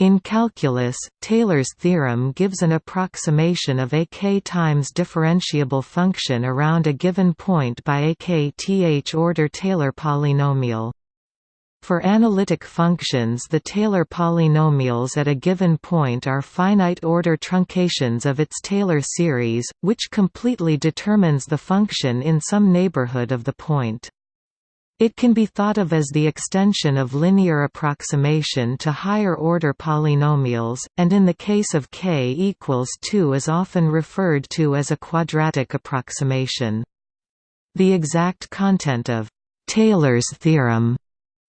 In calculus, Taylor's theorem gives an approximation of a k times differentiable function around a given point by a kth order Taylor polynomial. For analytic functions the Taylor polynomials at a given point are finite-order truncations of its Taylor series, which completely determines the function in some neighborhood of the point. It can be thought of as the extension of linear approximation to higher-order polynomials, and in the case of k equals 2 is often referred to as a quadratic approximation. The exact content of Taylor's theorem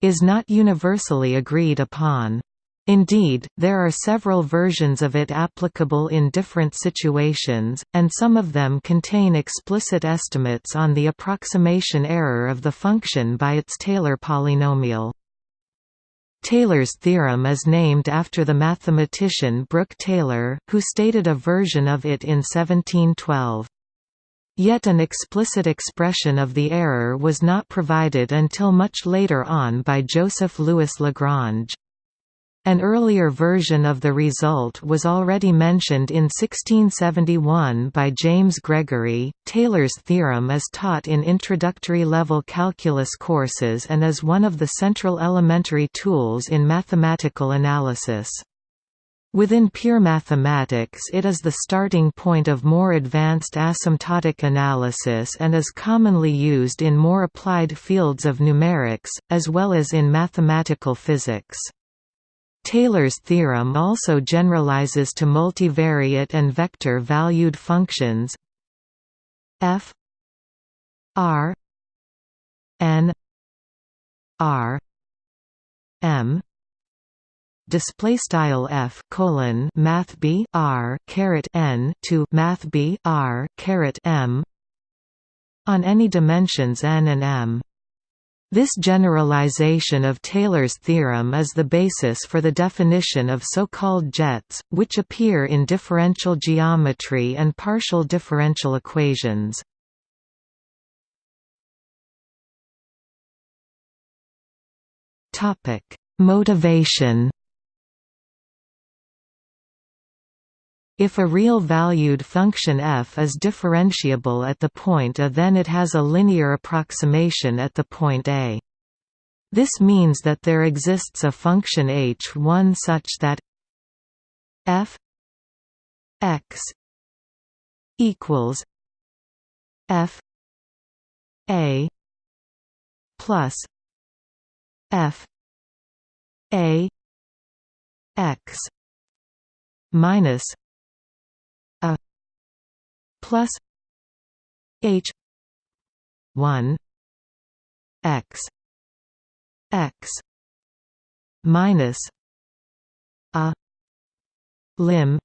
is not universally agreed upon. Indeed, there are several versions of it applicable in different situations, and some of them contain explicit estimates on the approximation error of the function by its Taylor polynomial. Taylor's theorem is named after the mathematician Brooke Taylor, who stated a version of it in 1712. Yet an explicit expression of the error was not provided until much later on by Joseph Louis Lagrange. An earlier version of the result was already mentioned in 1671 by James Gregory. Taylor's theorem is taught in introductory level calculus courses and is one of the central elementary tools in mathematical analysis. Within pure mathematics it is the starting point of more advanced asymptotic analysis and is commonly used in more applied fields of numerics, as well as in mathematical physics. Taylor's theorem also generalizes to multivariate and vector-valued functions f r n r m. Display style f colon math b r caret n to math b r caret m on any dimensions n and m this generalization of Taylor's theorem is the basis for the definition of so-called jets, which appear in differential geometry and partial differential equations. Motivation If a real-valued function f is differentiable at the point a then it has a linear approximation at the point a. This means that there exists a function h1 such that f x equals f a plus f a x minus plus H one X X minus a lim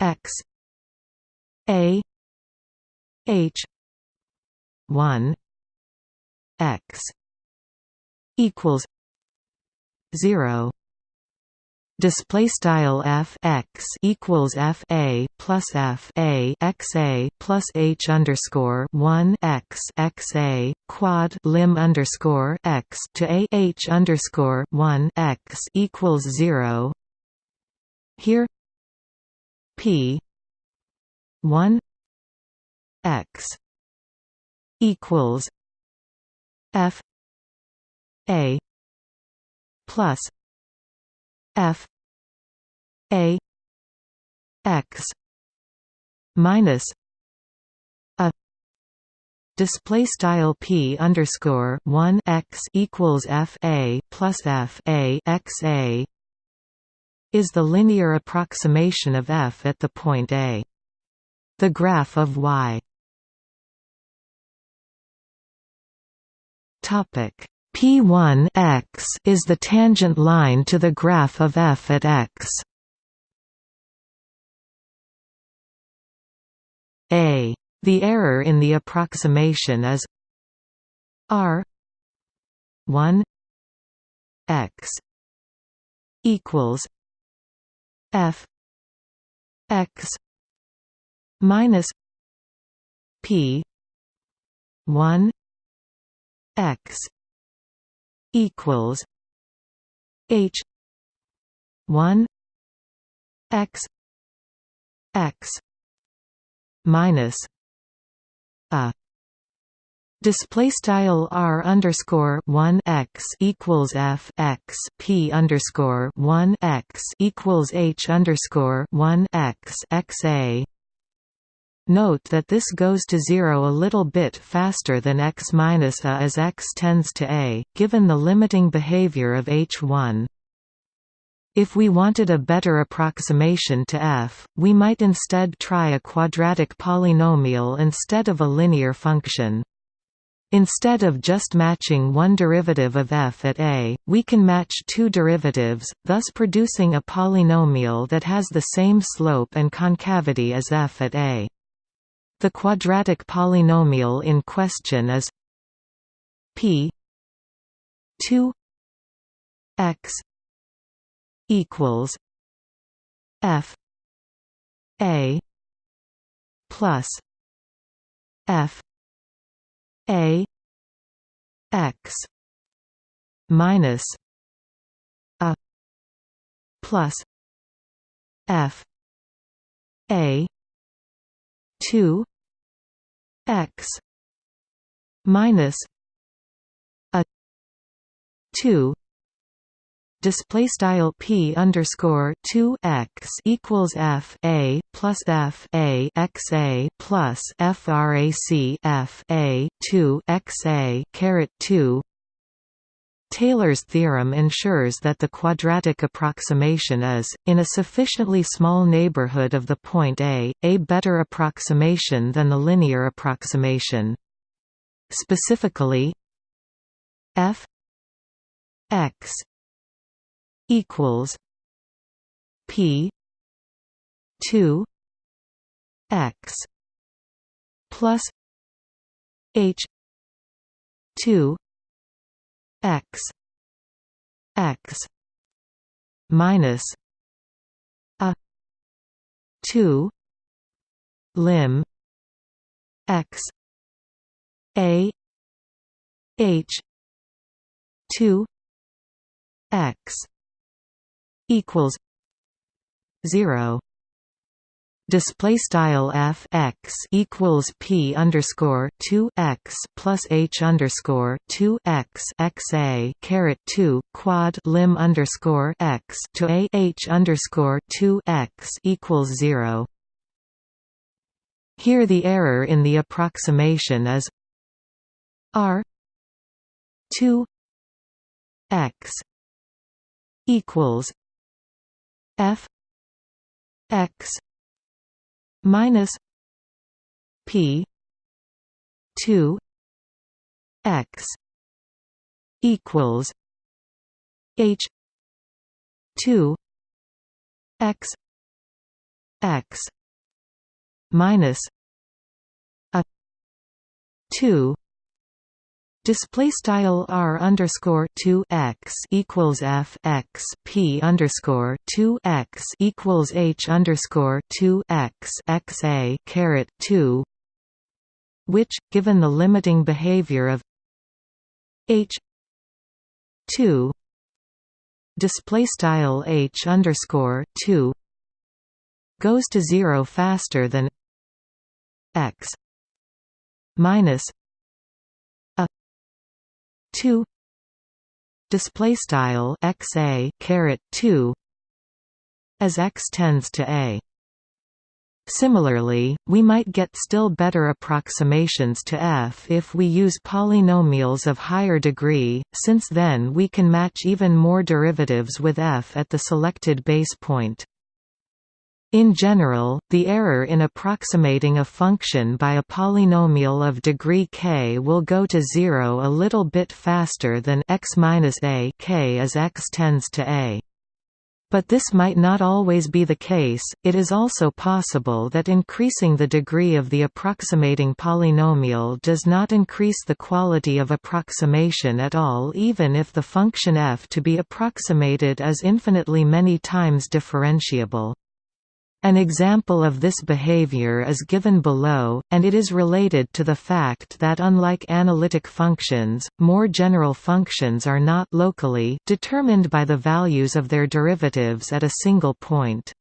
X A H one X equals zero display style f x equals f a plus f a x a plus h underscore one x x a quad lim underscore x to a h underscore one x equals zero. Here p one x equals f a plus f a x minus a display style p underscore 1 x equals f a plus f a x a is the linear approximation of f at the point a. The graph of y topic P1 x is the tangent line to the graph of f at x. A. The error in the approximation is r 1 x equals f x minus p 1 x equals H 1 x x minus a Display style r underscore one x equals f x p underscore one x equals h underscore one x x a. Note that this goes to zero a little bit faster than x minus a as x tends to a, given the limiting behavior of h1. If we wanted a better approximation to f, we might instead try a quadratic polynomial instead of a linear function. Instead of just matching one derivative of f at a, we can match two derivatives, thus producing a polynomial that has the same slope and concavity as f at a. The quadratic polynomial in question is p 2 x equals f a plus f a x minus a plus f a 2 x minus a 2 display style p underscore 2 x equals f a plus f a x a plus frac f a 2 x a caret 2 Taylor's theorem ensures that the quadratic approximation is, in a sufficiently small neighborhood of the point A, a better approximation than the linear approximation. Specifically, f x equals P two X plus H two X. X. Minus a two lim X. A H two X equals 0 display style f x equals p underscore 2 x plus h underscore 2 x x a caret 2 quad lim underscore x to a h underscore 2 x equals 0 here the error in the approximation is r 2 x equals f x minus p 2 x equals h 2 x x minus a 2 Display style r underscore two x equals f x p underscore two x equals h underscore two x x a caret two, which, given the limiting behavior of h two display style h underscore two goes to zero faster than x minus 2 display style xa caret 2 as x tends to a Similarly, we might get still better approximations to f if we use polynomials of higher degree, since then we can match even more derivatives with f at the selected base point. In general, the error in approximating a function by a polynomial of degree k will go to zero a little bit faster than x a k as x tends to a. But this might not always be the case, it is also possible that increasing the degree of the approximating polynomial does not increase the quality of approximation at all even if the function f to be approximated is infinitely many times differentiable. An example of this behavior is given below, and it is related to the fact that unlike analytic functions, more general functions are not locally determined by the values of their derivatives at a single point.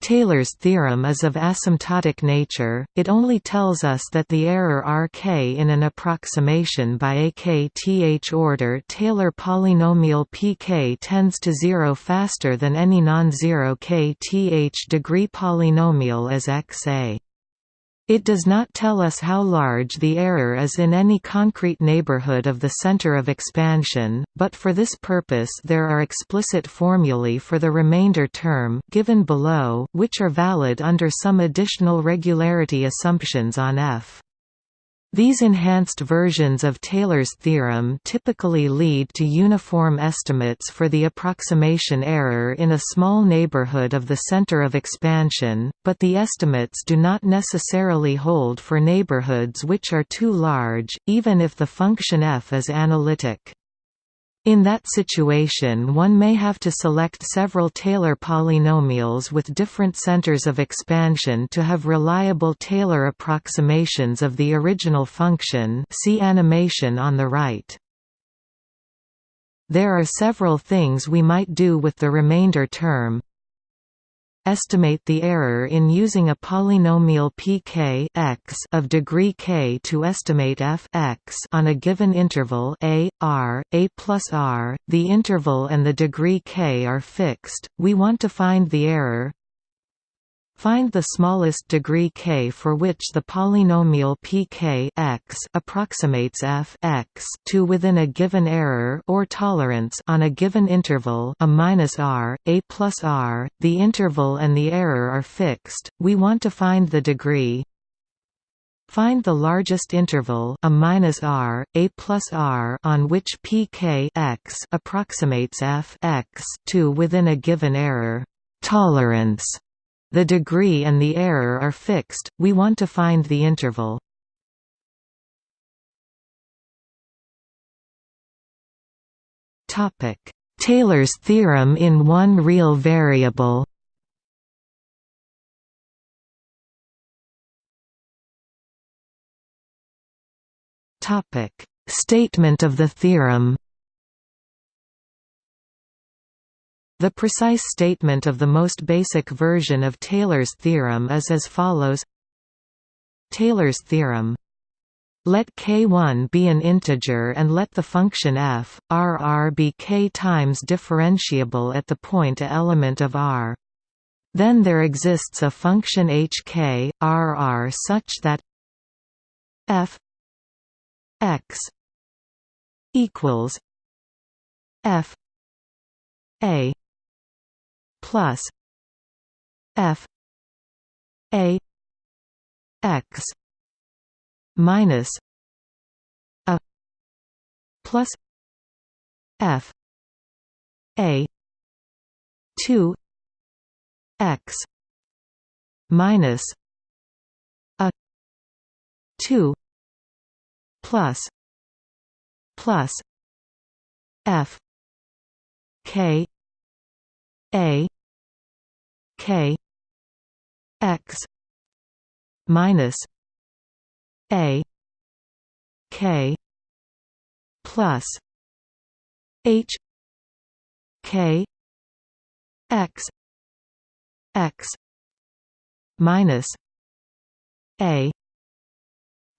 Taylor's theorem is of asymptotic nature, it only tells us that the error Rk in an approximation by a kth order Taylor polynomial pk tends to zero faster than any non-zero kth degree polynomial as xa. It does not tell us how large the error is in any concrete neighborhood of the center of expansion, but for this purpose there are explicit formulae for the remainder term given below, which are valid under some additional regularity assumptions on F. These enhanced versions of Taylor's theorem typically lead to uniform estimates for the approximation error in a small neighborhood of the center of expansion, but the estimates do not necessarily hold for neighborhoods which are too large, even if the function f is analytic. In that situation one may have to select several Taylor polynomials with different centers of expansion to have reliable Taylor approximations of the original function see animation on the right. There are several things we might do with the remainder term, estimate the error in using a polynomial pk x of degree k to estimate f x on a given interval a, r, a plus r, the interval and the degree k are fixed, we want to find the error Find the smallest degree k for which the polynomial pk approximates f x to within a given error or tolerance on a given interval a minus r, a plus r. The interval and the error are fixed. We want to find the degree. Find the largest interval a minus r, a plus r on which pk approximates f x to within a given error tolerance the degree and the error are fixed, we want to find the interval. Taylor's theorem in one real variable. Statement of the theorem The precise statement of the most basic version of Taylor's theorem is as follows Taylor's theorem let k1 be an integer and let the function f, r be k times differentiable at the point a element of r. Then there exists a function hk, rr such that f x equals f a plus f a x minus a plus f a 2 x minus a 2 plus plus f k a k. X. Minus a. K. Plus h. K. X. X. Minus a.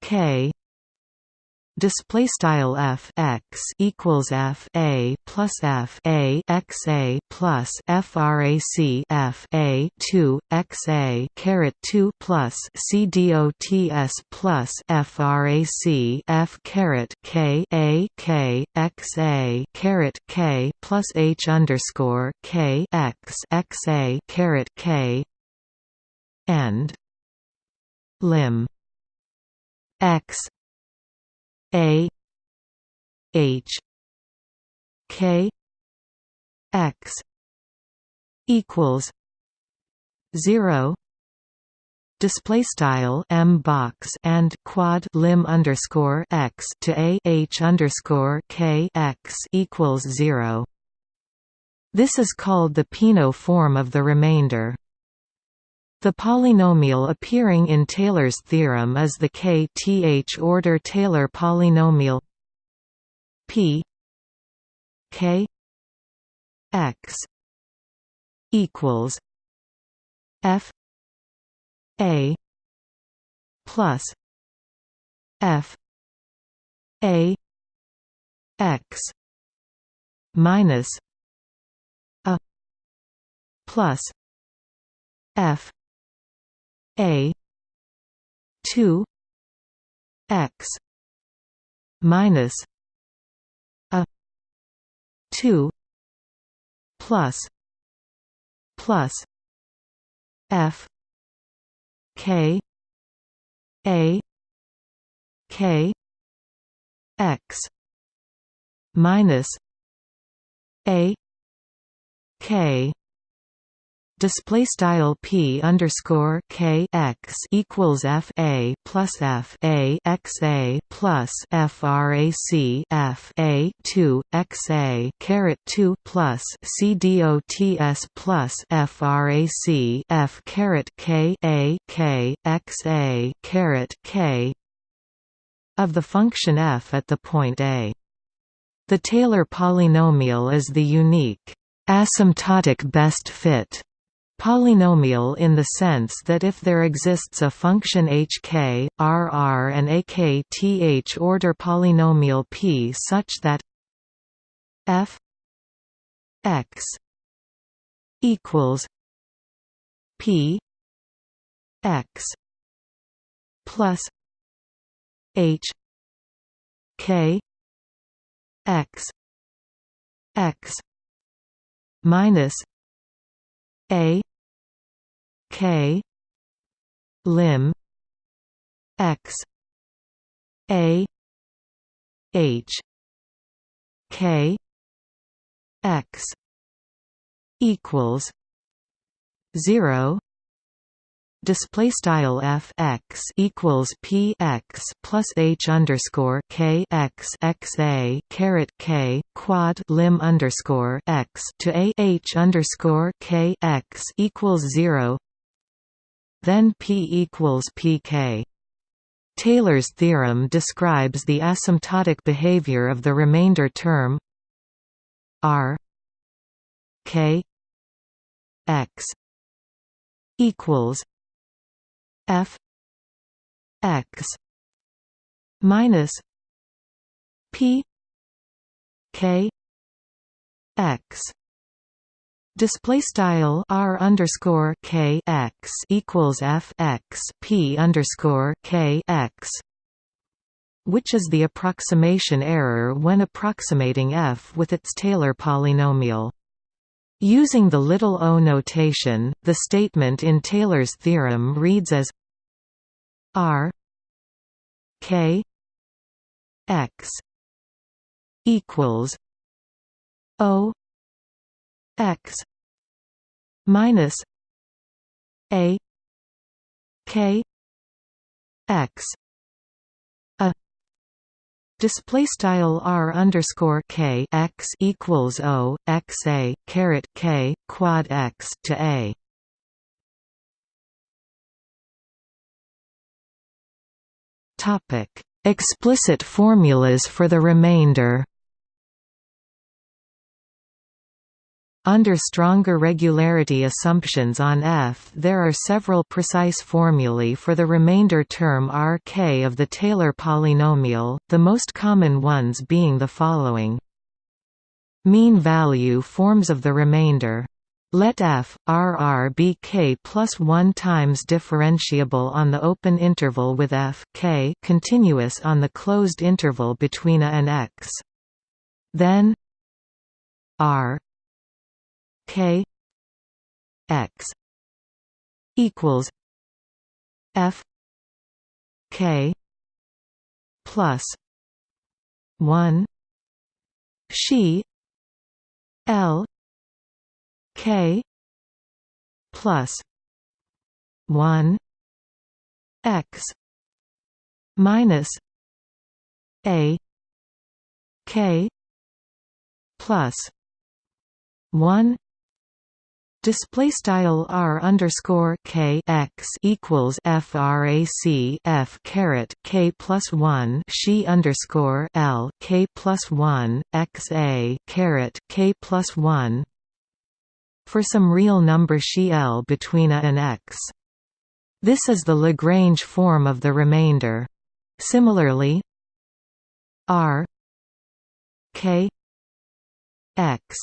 K display style f x equals f a plus f a x a plus frac f a 2 x a caret 2 plus c dots plus frac f caret k a k x a caret k plus h underscore k x x a caret k. And lim. X a H K X equals zero display style m box and quad lim underscore x to a h underscore k x equals zero. This is called the Peano form of the remainder. The polynomial appearing in Taylor's theorem is the kth order Taylor polynomial p k x equals f a plus f a x minus a plus f a 2 x minus a 2 plus plus f k a k x minus a k display style p underscore k x equals f a plus f a x a plus frac f a 2 x a caret 2 plus c dots plus frac f caret k a k x a caret k of the function f at the point a. The Taylor polynomial is the unique asymptotic best fit Polynomial in the sense that if there exists a function hk, rr and akth order polynomial p such that f x equals p x plus h k x x minus a K. Lim. X. A. H. K. X. Equals zero. Display style f x equals p x plus h underscore k x x a caret k quad lim underscore x to a h underscore k x equals zero then p equals pk. Taylor's theorem describes the asymptotic behavior of the remainder term r k x equals f x minus p k x Display style r underscore k x equals f x p underscore k x, which is the approximation error when approximating f with its Taylor polynomial. Using the little o notation, the statement in Taylor's theorem reads as r k x equals o x minus a k x. A display style r underscore k x equals o x a caret k quad x to a. Topic. Explicit formulas for the remainder Under stronger regularity assumptions on F there are several precise formulae for the remainder term Rk of the Taylor polynomial, the most common ones being the following. Mean value forms of the remainder. Let f, rr be k plus 1 times differentiable on the open interval with f k continuous on the closed interval between a and x. Then r K X equals F K plus one she L K plus one X minus A K plus one Display style r underscore k x equals frac f caret k plus one she underscore l k plus one x a caret k plus one for some real number she l between a and x. This is the Lagrange form of the remainder. Similarly, r k x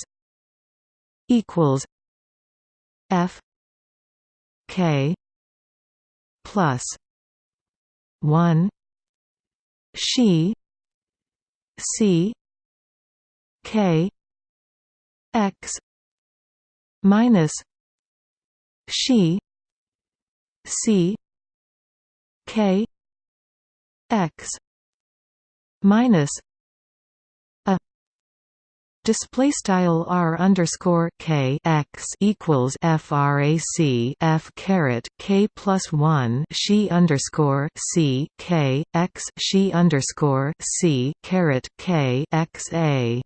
equals F. K. plus one. She. C. K. X. Minus she. C. K. X. Minus Display style r underscore k x equals frac f caret k plus one she underscore c k x she underscore c caret k x a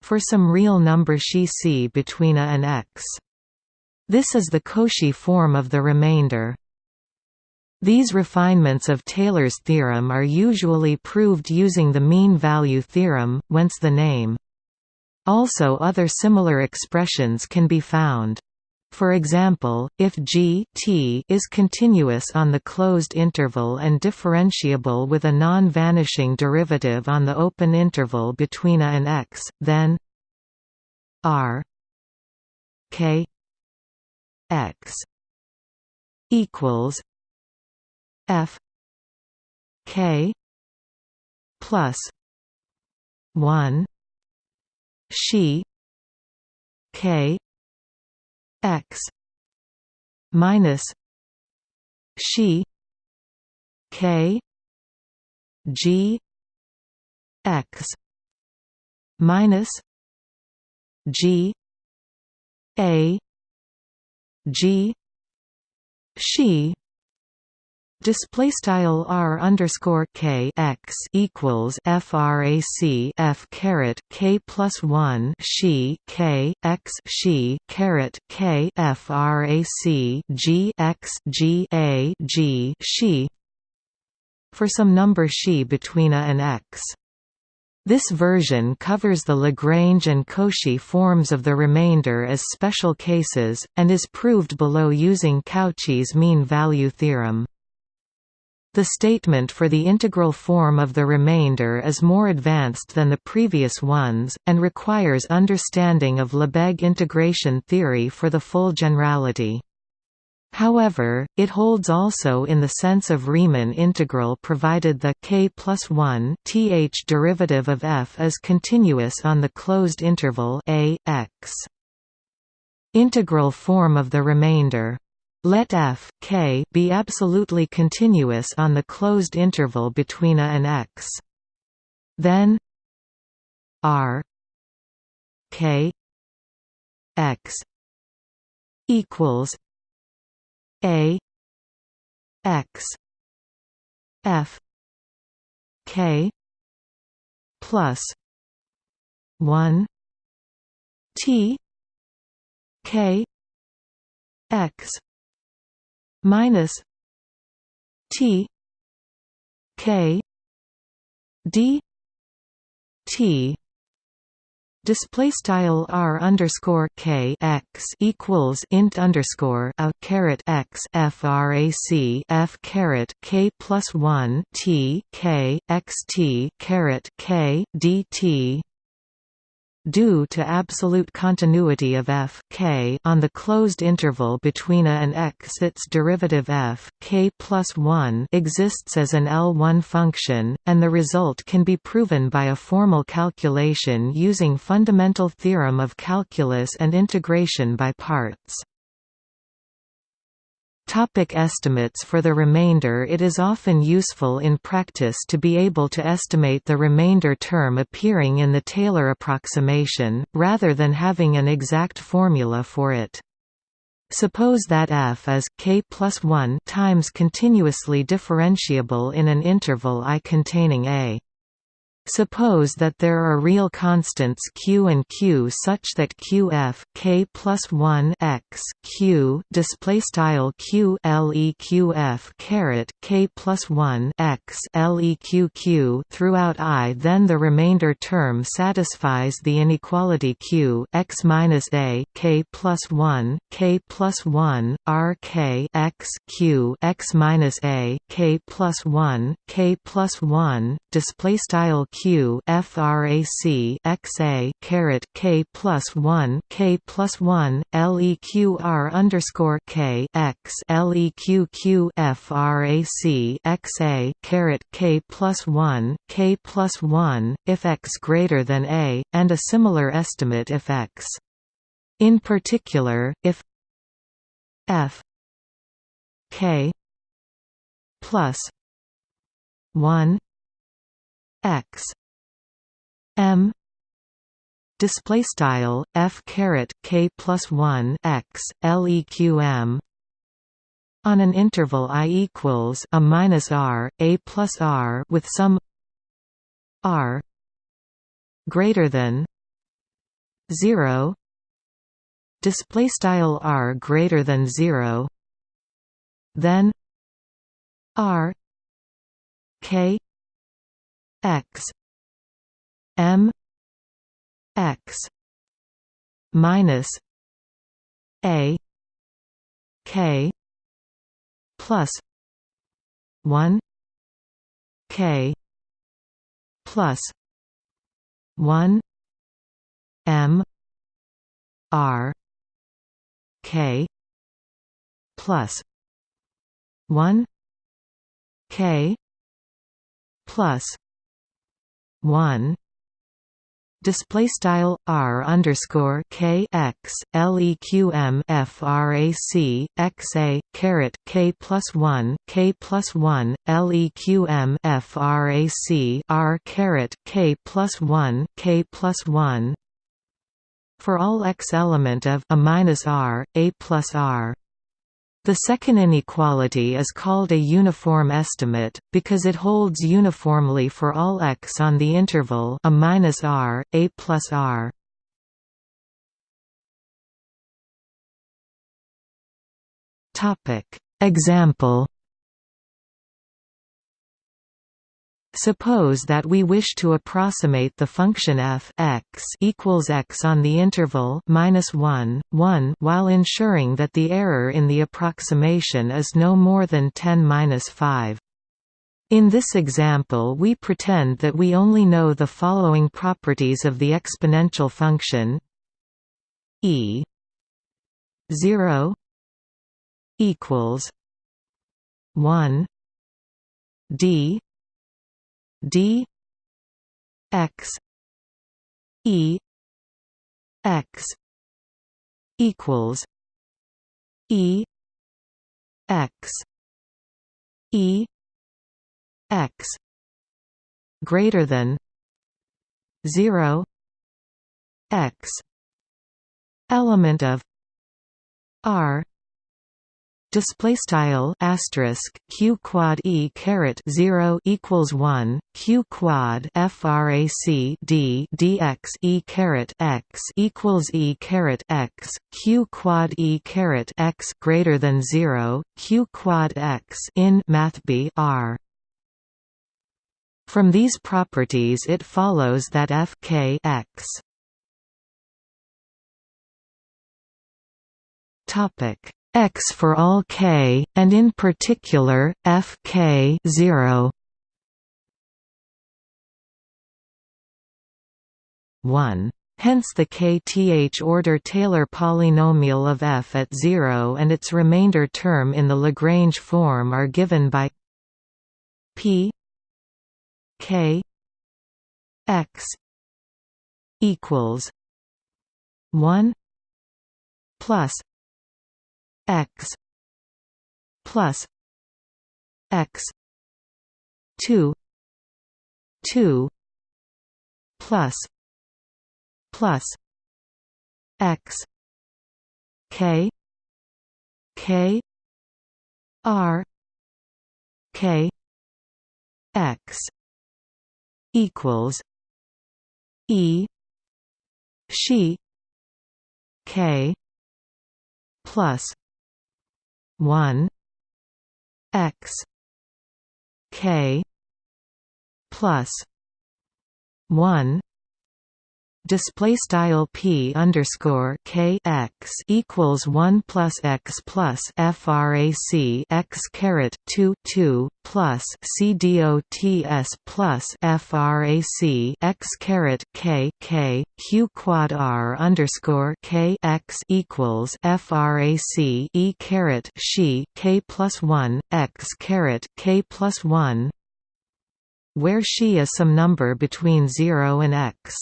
for some real number she c between a and x. This is the Cauchy form of the remainder. These refinements of Taylor's theorem are usually proved using the mean value theorem, whence the name. Also other similar expressions can be found. For example, if g t is continuous on the closed interval and differentiable with a non-vanishing derivative on the open interval between a and x, then r k x equals f k plus 1 she k x minus she k g x minus g a g she Display style r underscore k x equals frac f caret k plus one she k x she caret k frac g x g a g she for some number she between a and x. This version covers the Lagrange and Cauchy forms of the remainder as special cases, and is proved below using Cauchy's mean value theorem. The statement for the integral form of the remainder is more advanced than the previous ones, and requires understanding of Lebesgue integration theory for the full generality. However, it holds also in the sense of Riemann integral provided the k plus 1 th derivative of f is continuous on the closed interval a, x. Integral form of the remainder let f k be absolutely continuous on the closed interval between a and x. Then r k x equals a x f k plus 1 t k x minus T K D T. Display style r underscore k x equals int underscore a caret x frac f caret k plus one t k x t caret k d t due to absolute continuity of f k on the closed interval between a and x its derivative f k plus 1 exists as an L1 function, and the result can be proven by a formal calculation using fundamental theorem of calculus and integration by parts. Topic estimates For the remainder It is often useful in practice to be able to estimate the remainder term appearing in the Taylor approximation, rather than having an exact formula for it. Suppose that f is k plus 1 times continuously differentiable in an interval I containing a. Suppose that there are real constants q and q such that qf k plus 1 x q display style q caret k plus 1 x leq throughout I. Then the remainder term satisfies the inequality q x minus a k plus 1 k plus 1 r k x q x minus a k plus 1 k plus 1 display style q frac x a caret k plus 1 k plus 1 leq underscore k x leq q frac x a caret k plus 1 k plus 1 if x greater than a and a similar estimate if x. In particular if f k plus 1 x. M. Display style f caret k plus 1 x leqm on an interval i equals a minus r a plus r with some r greater than 0 display style r greater than 0 then r k x. M. X. Minus a. K. Plus 1 k. Plus 1 m. R. K. Plus 1 k. Plus 1 display style r underscore k x leqm frac x a k plus 1 k plus 1 leqm frac r k plus 1 k plus 1 for all x element of a minus r a plus r the second inequality is called a uniform estimate, because it holds uniformly for all x on the interval a minus r, a plus r. Example Suppose that we wish to approximate the function f x equals x on the interval minus 1, 1 while ensuring that the error in the approximation is no more than 10 minus 5. In this example we pretend that we only know the following properties of the exponential function e 0 equals 1 d d x e x equals e x e x greater than 0 x element of r display style asterisk q quad e caret 0 equals 1 q quad frac d dx e caret x equals e caret x q quad e caret x greater than 0 q quad x in math b r. From these properties it follows that f k x. Topic x for all k, and in particular, f k 0 1. Hence the kth-order Taylor polynomial of f at 0 and its remainder term in the Lagrange form are given by p k x equals 1 plus x plus x 2 2 plus plus x k k r k x equals E she K plus one X K plus one display style p underscore k x equals one plus x plus frac x caret two two plus c plus frac x caret k k q quad r underscore k x equals frac e caret she k plus one x caret k plus one where she is some number between 0 and x.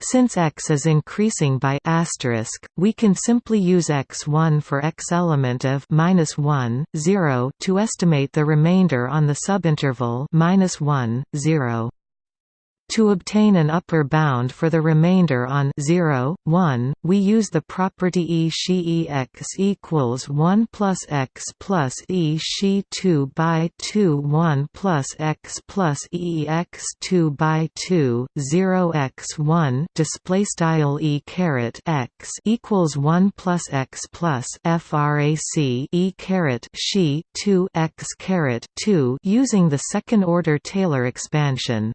Since x is increasing by asterisk, we can simply use x1 for x element of minus 1, 0 to estimate the remainder on the subinterval minus 1, 0. To obtain an upper bound for the remainder on 0, 1, we use the property E she x equals 1 plus x plus E she 2 by 2 1 plus x plus E x 2 by 2 0 x 1 display style E caret x equals 1 plus x plus frac E caret she 2 x caret 2 using the second order Taylor expansion.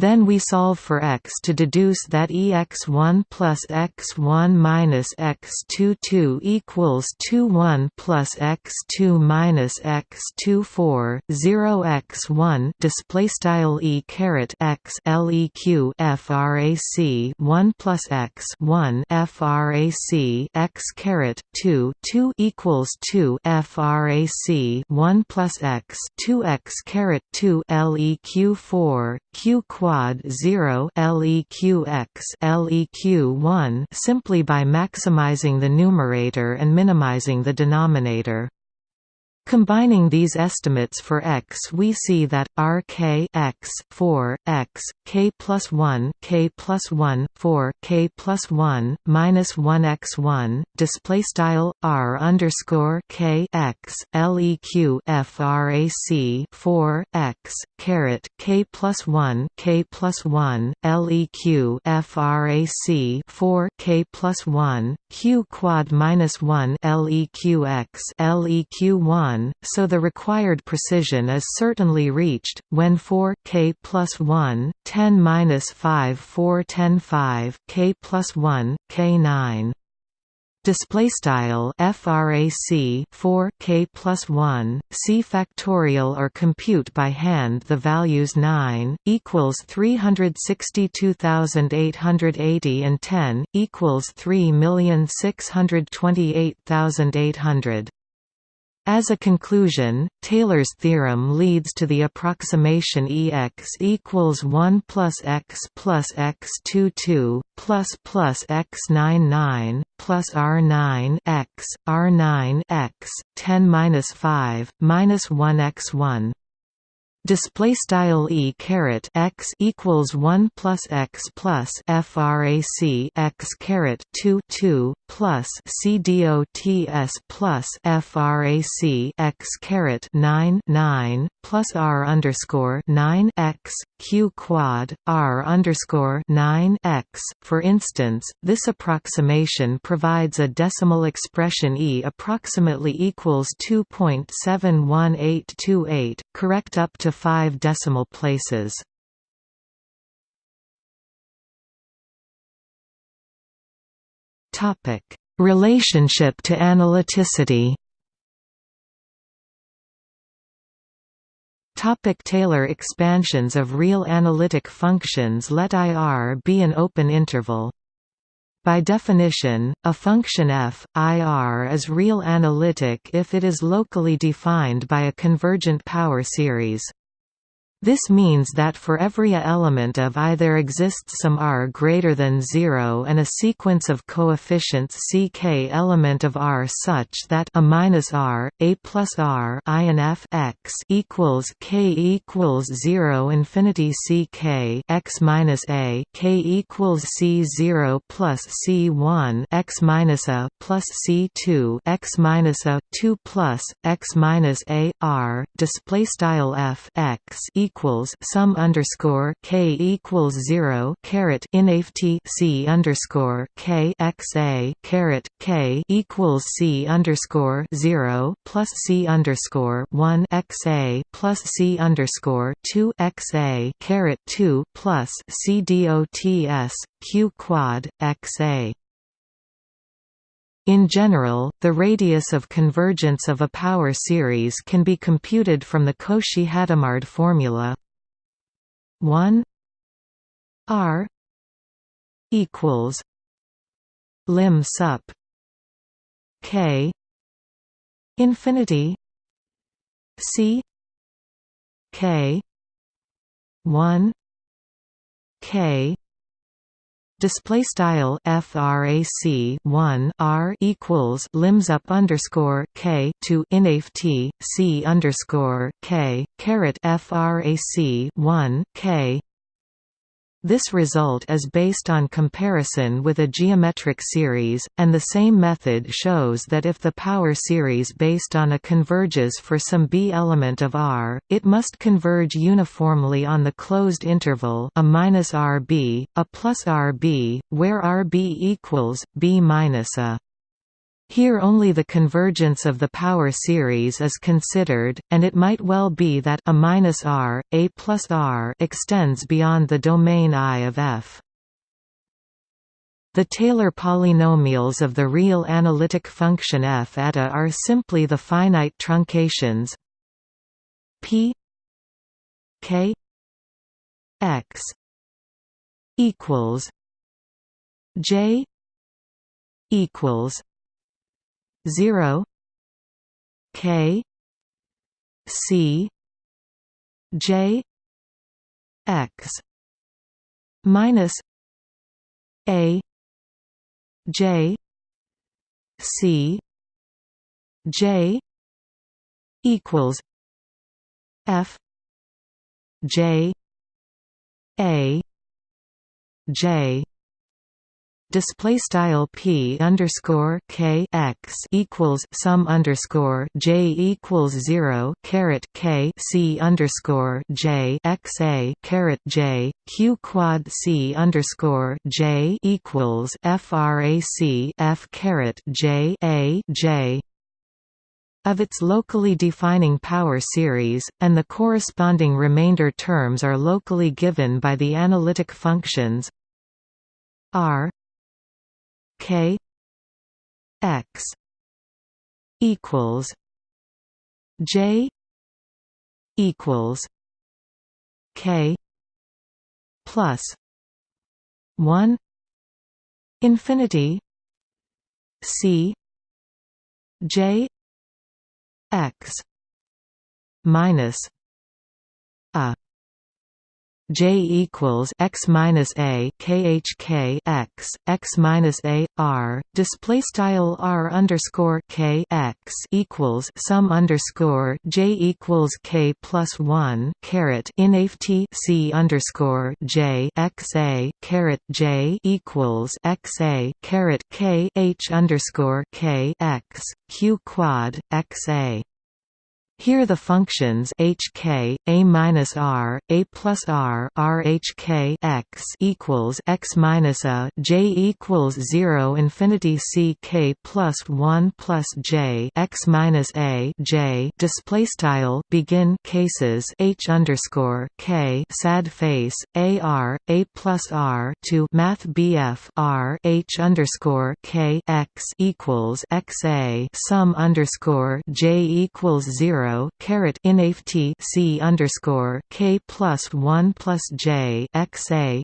Then we solve for x to deduce that ex1 plus x1 minus x22 equals 21 plus x2 minus x2 4 0 x1 display style e caret x leq frac 1 plus x 1 frac x caret 2 2 equals 2 frac 1 plus x 2 x caret 2 leq 4 q quad 0 leqx leq1 simply by maximizing the numerator and minimizing the denominator. Combining these estimates for x we see that r k x 4 x k plus 1 k plus 1 4 k plus 1 minus 1 x 1 display style r underscore k x leq frac 4 x caret k plus 1 k plus 1 leq frac 4 k plus 1 q quad minus 1 leqx leq 1 1, so the required precision is certainly reached, when 4 k plus 1, 10 minus 5 4 10 5 k plus 1, k 9 display style frac 4 k plus 1 c factorial or compute by hand the values 9 equals 362880 and 10 equals 3628800 as a conclusion, Taylor's theorem leads to the approximation Ex equals 1 plus x plus x 22 plus plus x 99 plus r 9 x r 9 x 10 minus 5 minus 1 x 1 display style e caret x equals 1 plus x plus frac x caret 2 2 plus c plus frac x caret 9 9 plus r underscore 9 x q quad r underscore 9 x. For instance, this approximation provides a decimal expression e approximately equals 2.71828, correct up to five decimal places. Topic: Relationship to analyticity. Topic Taylor expansions of real analytic functions Let IR be an open interval. By definition, a function f, IR is real analytic if it is locally defined by a convergent power series. This means that for every a element of I there exists some r greater than 0 and a sequence of coefficients ck element of r such that a minus r, a plus r I and f x equals k equals 0 infinity ck x minus a k equals c 0 plus c 1 x minus a plus c 2 x minus a 2 plus x minus a r display style f x equals equals sum underscore k equals zero caret inft c underscore k x a caret k equals c underscore zero plus c underscore one x a plus c underscore two x a caret two plus c dots q quad x a in general, the radius of convergence of a power series can be computed from the Cauchy-Hadamard formula. 1 r equals lim sup k infinity c k 1 k display style frac 1 r equals lim sup underscore k to inaf t c underscore k caret frac 1 k this result is based on comparison with a geometric series, and the same method shows that if the power series based on a converges for some b element of R, it must converge uniformly on the closed interval a minus RB, a plus RB, where RB equals b minus a. Here only the convergence of the power series is considered, and it might well be that a minus r, a plus r extends beyond the domain I of f. The Taylor polynomials of the real analytic function f at a are simply the finite truncations p k x equals j equals 0 k c j x minus a j c j equals f j a j display style p underscore k x equals sum underscore j equals zero caret k c underscore j x a caret j q quad c underscore j equals frac f caret j a j. Of its locally defining power series, and the corresponding remainder terms are locally given by the analytic functions r K X equals J equals K plus one infinity C J X minus a J equals x minus a khk x x minus a r display style r underscore k x equals sum underscore j equals k plus one caret inaf t c underscore j x a caret j equals x a caret k h underscore k x q quad x a here the functions hk a minus r a plus r r h k x equals x minus a j equals zero infinity c k plus one plus j x minus a j. Display style begin cases h underscore k sad face a r a plus r to math bf r h underscore k x equals x a sum underscore j equals zero zero c underscore k plus one plus j x a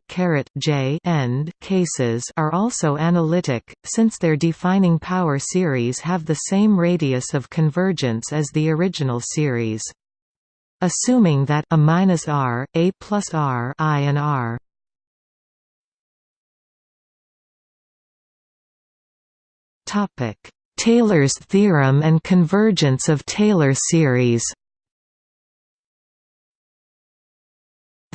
j end cases are also analytic, since their defining power series have the same radius of convergence as the original series. Assuming that a minus r, a plus r, i and r Topic Taylor's theorem and convergence of Taylor series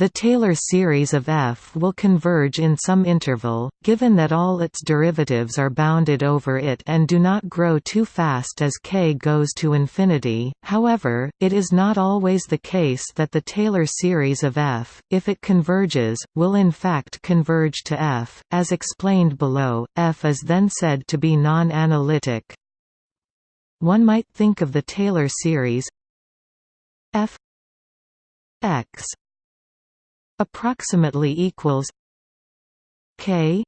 The Taylor series of f will converge in some interval, given that all its derivatives are bounded over it and do not grow too fast as k goes to infinity. However, it is not always the case that the Taylor series of f, if it converges, will in fact converge to f. As explained below, f is then said to be non-analytic. One might think of the Taylor series f x approximately equals k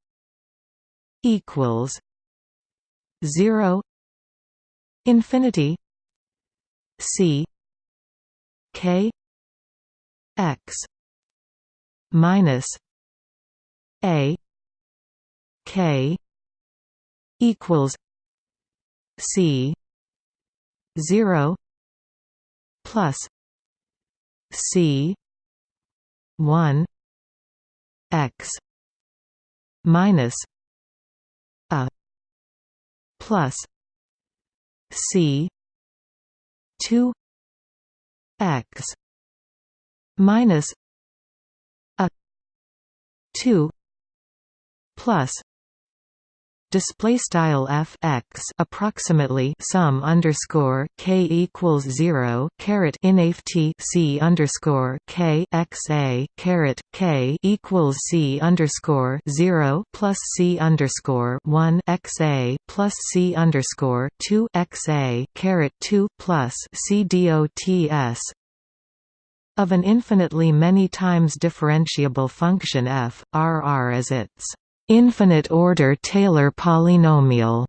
equals 0 infinity c k x minus a k equals c 0 plus c 1 x minus a plus c 2 x minus a 2 plus display style f x approximately sum underscore k equals zero caret inft c underscore k x a caret k equals c underscore zero plus c underscore one x a plus c underscore two x a caret two plus c dots of an infinitely many times differentiable function f, r r as its infinite-order Taylor polynomial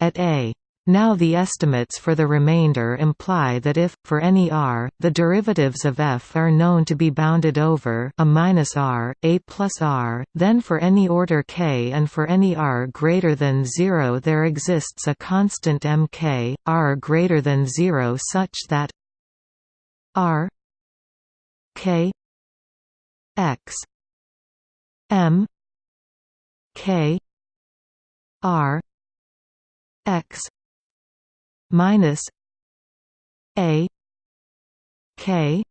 at A. Now the estimates for the remainder imply that if, for any r, the derivatives of f are known to be bounded over a minus r, a plus r, then for any order k and for any r greater than 0 there exists a constant mk, r greater than 0 such that r k x m K R X minus A K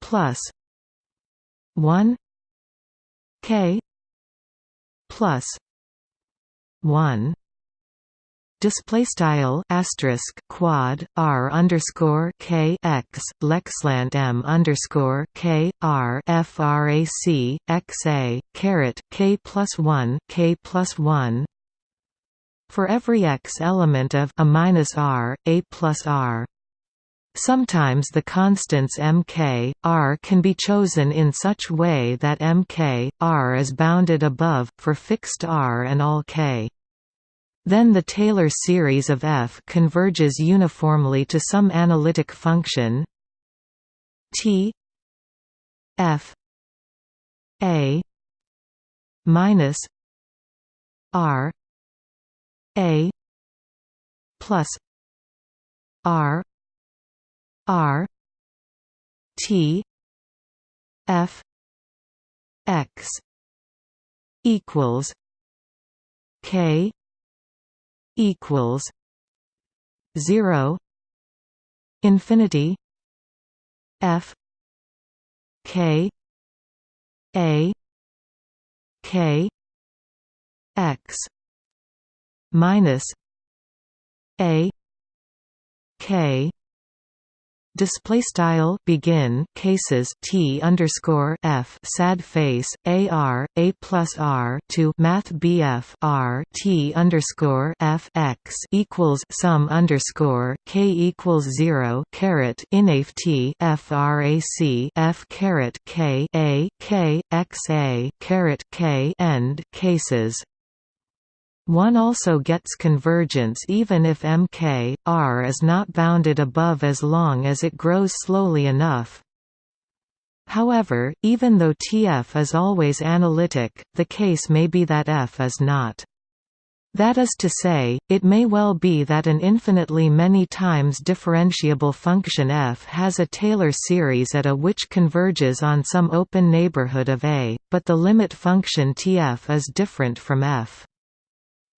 plus one K plus one display style asterisk quad r underscore k x lexlant m underscore k r frac x a caret k plus one k plus one for every x element of a minus r a plus r. Sometimes the constants mk, r can be chosen in such way that mk, r is bounded above, for fixed r and all k. Then the Taylor series of f converges uniformly to some analytic function. T. F. A. Minus r. A. Plus r. R. T. F. X. Equals k equals 0 infinity f k a k x minus a k Display style begin cases t underscore f sad face a r a plus r to math bf r t underscore f x equals sum underscore k equals zero caret inaf t frac f caret k a k x a caret k end cases one also gets convergence even if Mk, R is not bounded above as long as it grows slowly enough. However, even though Tf is always analytic, the case may be that f is not. That is to say, it may well be that an infinitely many times differentiable function f has a Taylor series at A which converges on some open neighborhood of A, but the limit function Tf is different from f.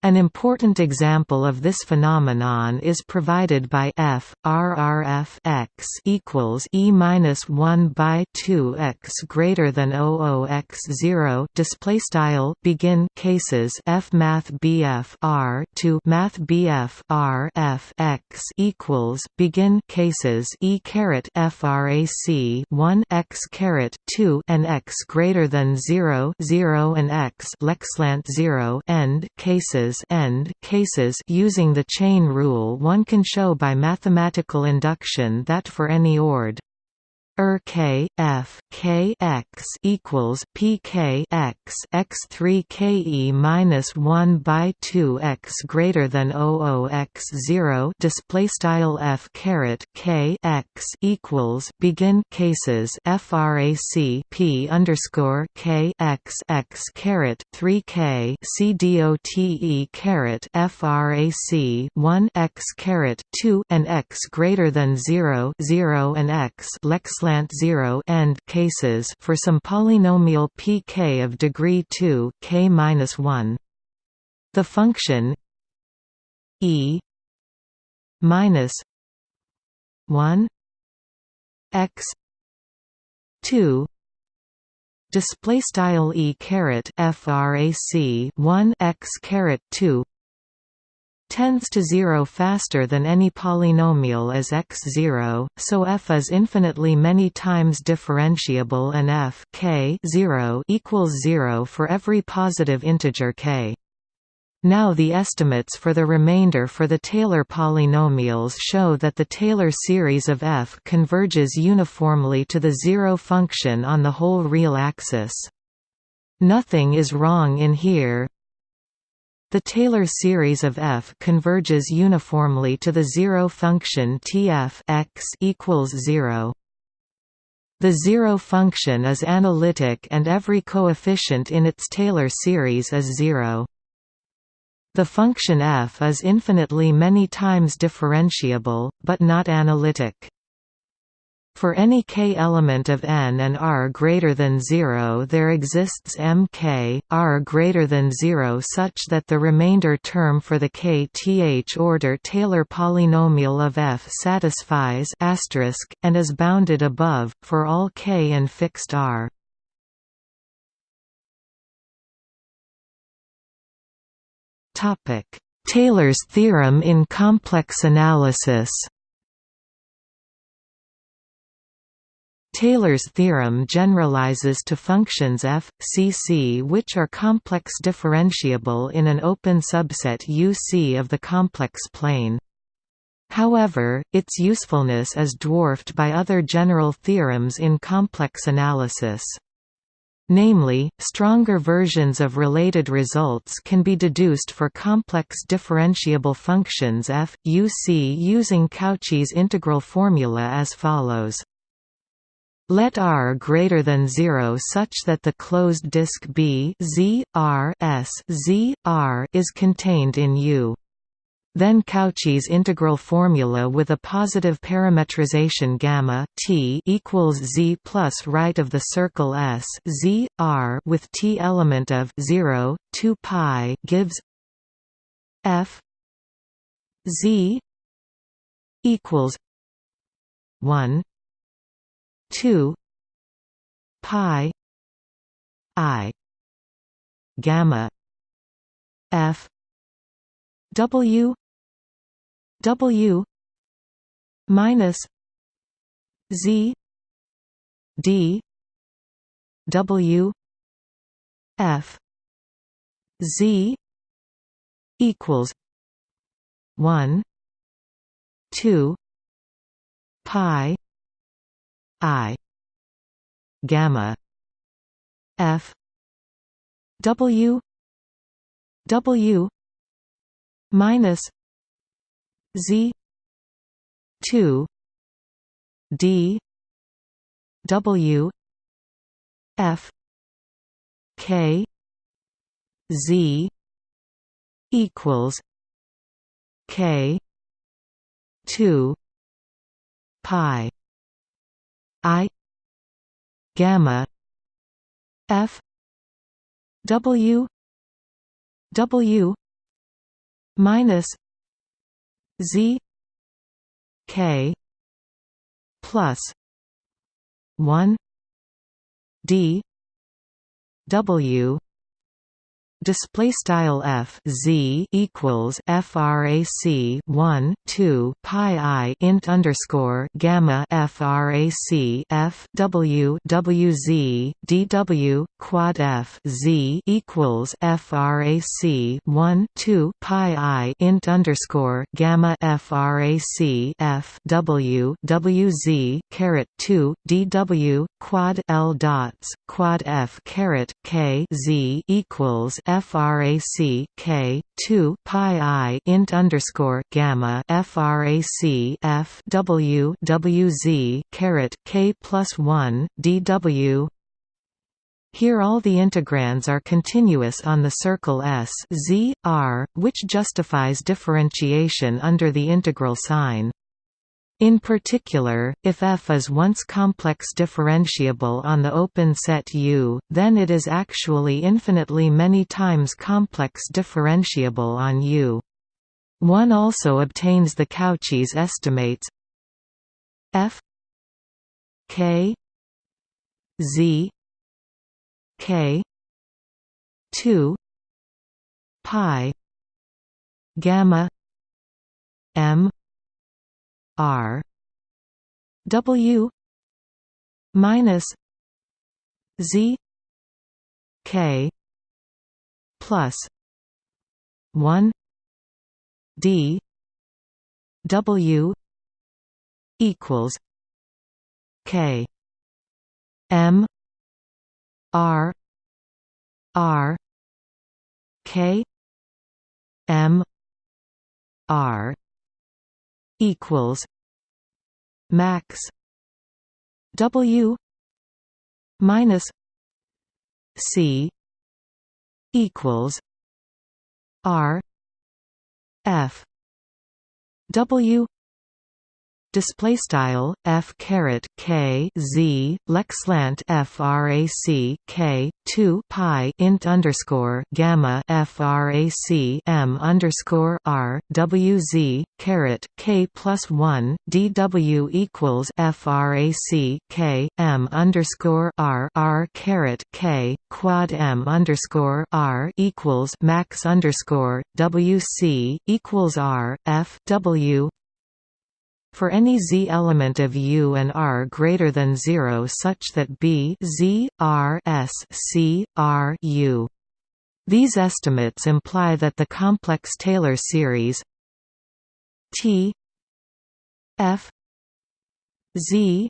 An important example of this phenomenon is provided by f RRF x equals e minus one by two x greater than 00 x zero. Display style begin cases f math BF R to math BF R f x equals begin cases e caret frac one x caret two and x greater than zero zero and x lexlant zero end cases cases end cases using the chain rule one can show by mathematical induction that for any ord er k f k x equals p k x x three k e minus one by two x greater than o o x zero display style f caret k x equals begin cases frac p underscore k x x caret three k c dot e caret frac one x caret two and x greater than zero zero and x lex slant 0 end cases for some polynomial pk of degree 2 k-1 the function e minus 1 x 2 display style e caret frac 1 x caret 2 tends to zero faster than any polynomial as x0, so f is infinitely many times differentiable and f k 0 equals 0 for every positive integer k. Now the estimates for the remainder for the Taylor polynomials show that the Taylor series of f converges uniformly to the zero function on the whole real axis. Nothing is wrong in here, the Taylor series of f converges uniformly to the zero function Tf x equals 0. The zero function is analytic and every coefficient in its Taylor series is zero. The function f is infinitely many times differentiable, but not analytic. For any k element of n and r greater than 0 there exists mk, r greater than 0 such that the remainder term for the kth order Taylor polynomial of f satisfies and is bounded above, for all k and fixed r. Taylor's theorem in complex analysis Taylor's theorem generalizes to functions f, c c which are complex differentiable in an open subset UC of the complex plane. However, its usefulness is dwarfed by other general theorems in complex analysis. Namely, stronger versions of related results can be deduced for complex differentiable functions f, u c using Cauchy's integral formula as follows. Let R greater than 0 such that the closed disk B Z, R S, Z, R is contained in U. Then Cauchy's integral formula with a positive parametrization gamma t equals z plus right of the circle S z r with t element of 0 2 pi gives f z equals 1 2 pi i gamma f w w minus z d w f z equals 1 2 pi I. Gamma. F. W. W. Minus Z. two. D. W. F. K. Z. equals K. two. Pi I gamma F W W minus z k plus 1 d w display style f z equals frac 1 2 pi i int underscore gamma frac f w w z dw quad f z equals frac 1 2 pi i int underscore gamma frac f w w z caret 2 dw quad l dots quad f caret k z equals frac k 2 pi i int underscore gamma frac f w w z caret k plus 1 dw here all the integrands are continuous on the circle S z, r, which justifies differentiation under the integral sign. In particular, if f is once complex differentiable on the open set U, then it is actually infinitely many times complex differentiable on U. One also obtains the Cauchy's estimates f k z k 2 pi gamma m R W minus Z K plus one D W equals K M R R K M R equals max W minus C equals R F W display style f caret k z lexlant frac k 2 pi int underscore gamma frac m underscore r w z caret k plus 1 dw equals frac k m underscore r r caret k quad m underscore r equals max underscore wc equals r f w for any z element of U and R greater than 0 such that B z, R s c, R U. These estimates imply that the complex Taylor series T F Z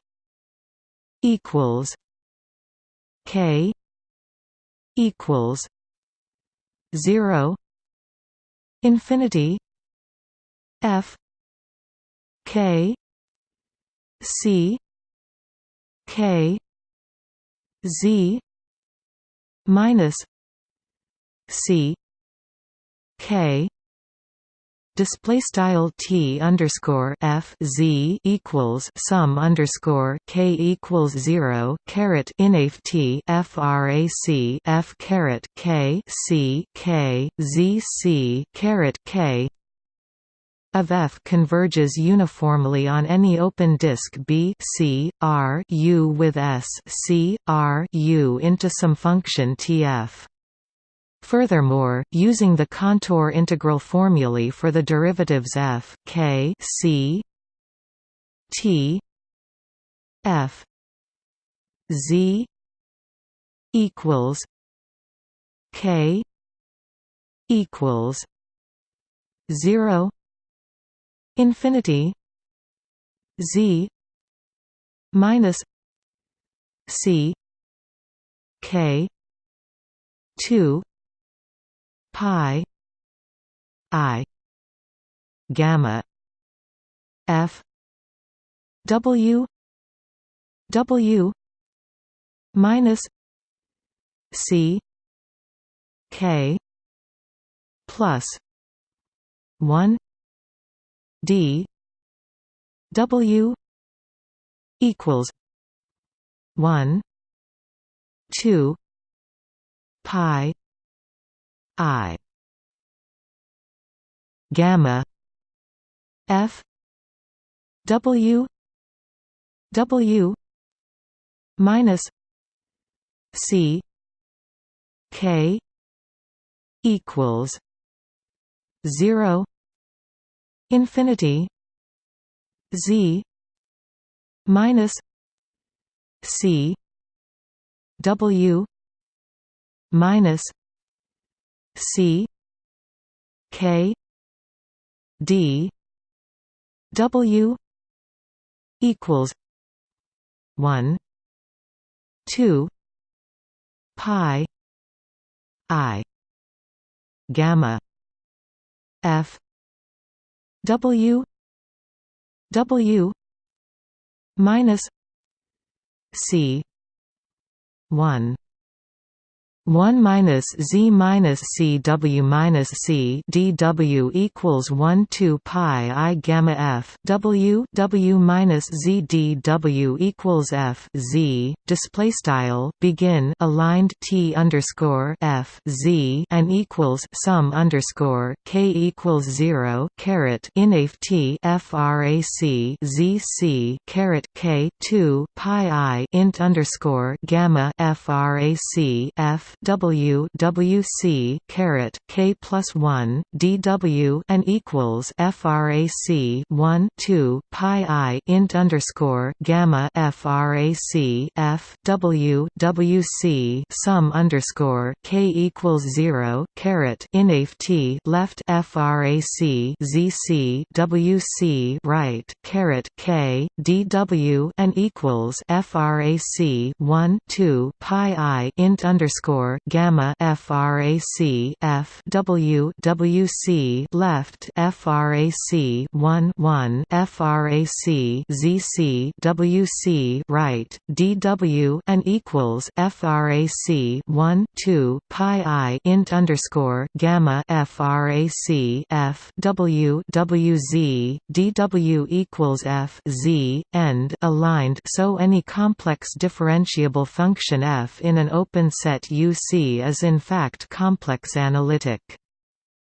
equals K equals zero infinity F K C K Z minus C K display style t underscore f z equals sum underscore k equals zero caret inaf t frac f caret k c k z c caret k of F converges uniformly on any open disk B C R U with S C R U into some function Tf. Furthermore, using the contour integral formulae for the derivatives f k c t f z equals k equals 0 infinity z minus c k 2 pi i gamma f w w minus c k plus 1 d. W equals 1 2 pi i. Gamma f w w minus c k equals 0 infinity z minus c w minus c k d w equals 1 2 pi i gamma f w w minus c 1 1 minus z minus c w minus c d w equals 1 2 pi i gamma f w w minus z d w equals f z display style begin aligned t underscore f z and equals sum underscore k equals zero caret inaf t frac z c caret k two pi i int underscore gamma frac f W W C caret K plus one DW and equals FRAC one two Pi I int underscore gamma FRAC F W W C sum underscore K equals zero caret inaf T left FRAC ZC WC right caret K DW and equals FRAC one two Pi I int underscore underscore gamma frac f w w c left frac 1 1 frac zc wc right dw and equals frac 1 2 pi i int underscore gamma frac f w wz dw equals f z end aligned so any complex differentiable function f in an open set U C is in fact complex analytic.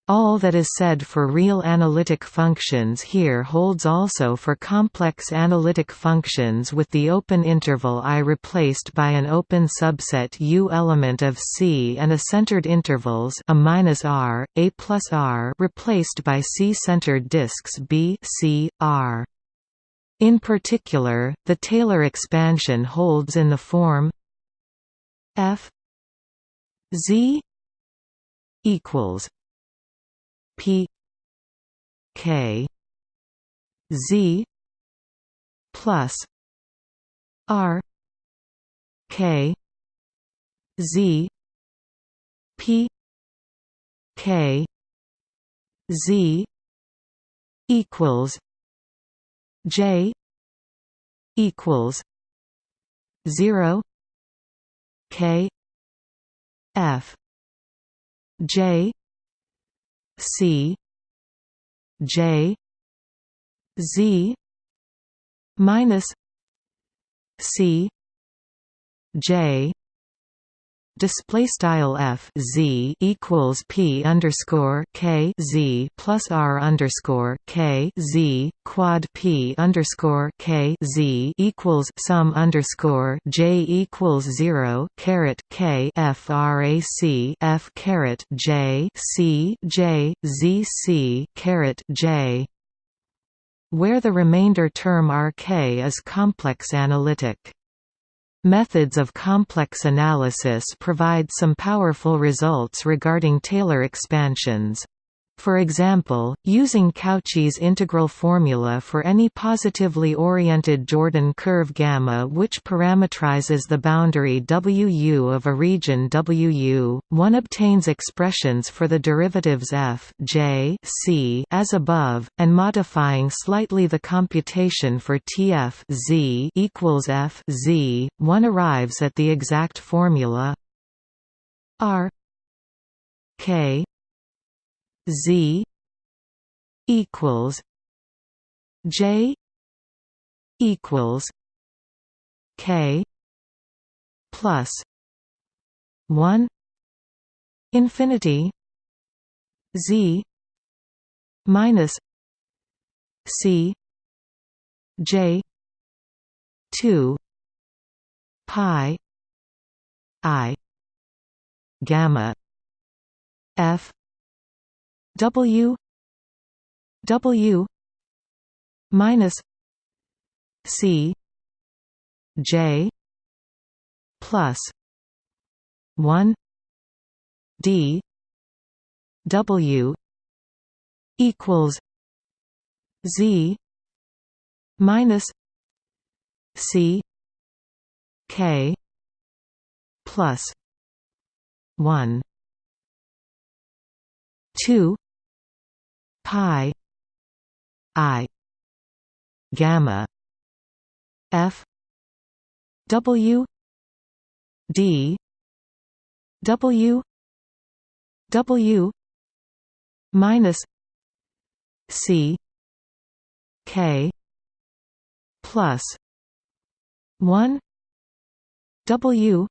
All that is said for real analytic functions here holds also for complex analytic functions with the open interval I replaced by an open subset U element of C and a centered intervals a minus R, A plus R replaced by C-centered disks B, C, R. In particular, the Taylor expansion holds in the form F Z equals P K Z plus R K Z P K Z equals J equals zero K F. J. C. J. Z. minus C. J display style f z equals p underscore k z plus r underscore k z quad p underscore k z equals sum underscore j equals zero caret k frac f caret j c j z c caret j where the remainder term rk is complex analytic. Methods of complex analysis provide some powerful results regarding Taylor expansions. For example, using Cauchy's integral formula for any positively oriented Jordan curve gamma which parametrizes the boundary WU of a region WU, one obtains expressions for the derivatives f, j, c as above, and modifying slightly the computation for Tf z equals f z, one arrives at the exact formula r k Z equals J equals K plus one infinity Z minus C J two pi I gamma F W W minus C J plus one D W equals Z minus C K plus one two pi I gamma F W D W W minus C K plus one W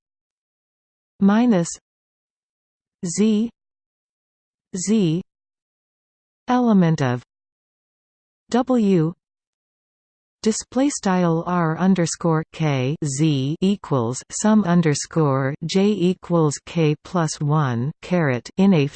minus Z Z element of W display style r underscore k z equals sum underscore j equals k plus one caret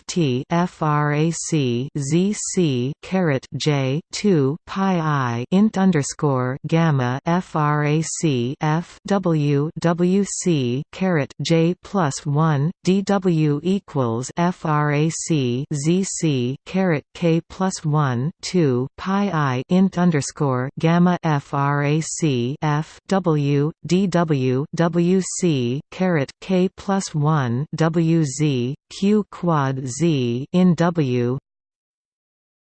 t frac z c caret j two pi i int underscore gamma frac f w w c caret j plus one dw equals frac z c caret k plus one two pi i int underscore gamma f frac f w dw wc caret k plus one wz q quad z in w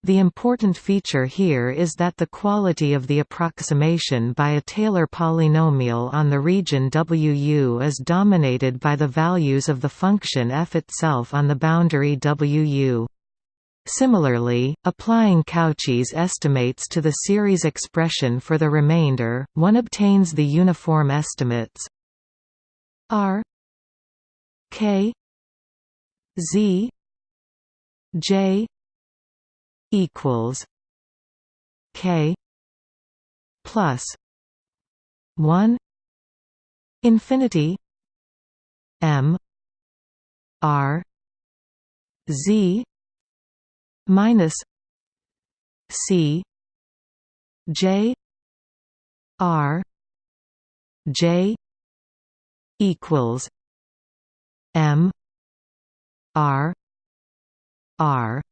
the important feature here is that the quality of the approximation by a Taylor polynomial on the region WU is dominated by the values of the function f itself on the boundary WU. Similarly, applying Cauchy's estimates to the series expression for the remainder, one obtains the uniform estimates R K Z J equals K plus one infinity M R Z minus C J R J equals M R R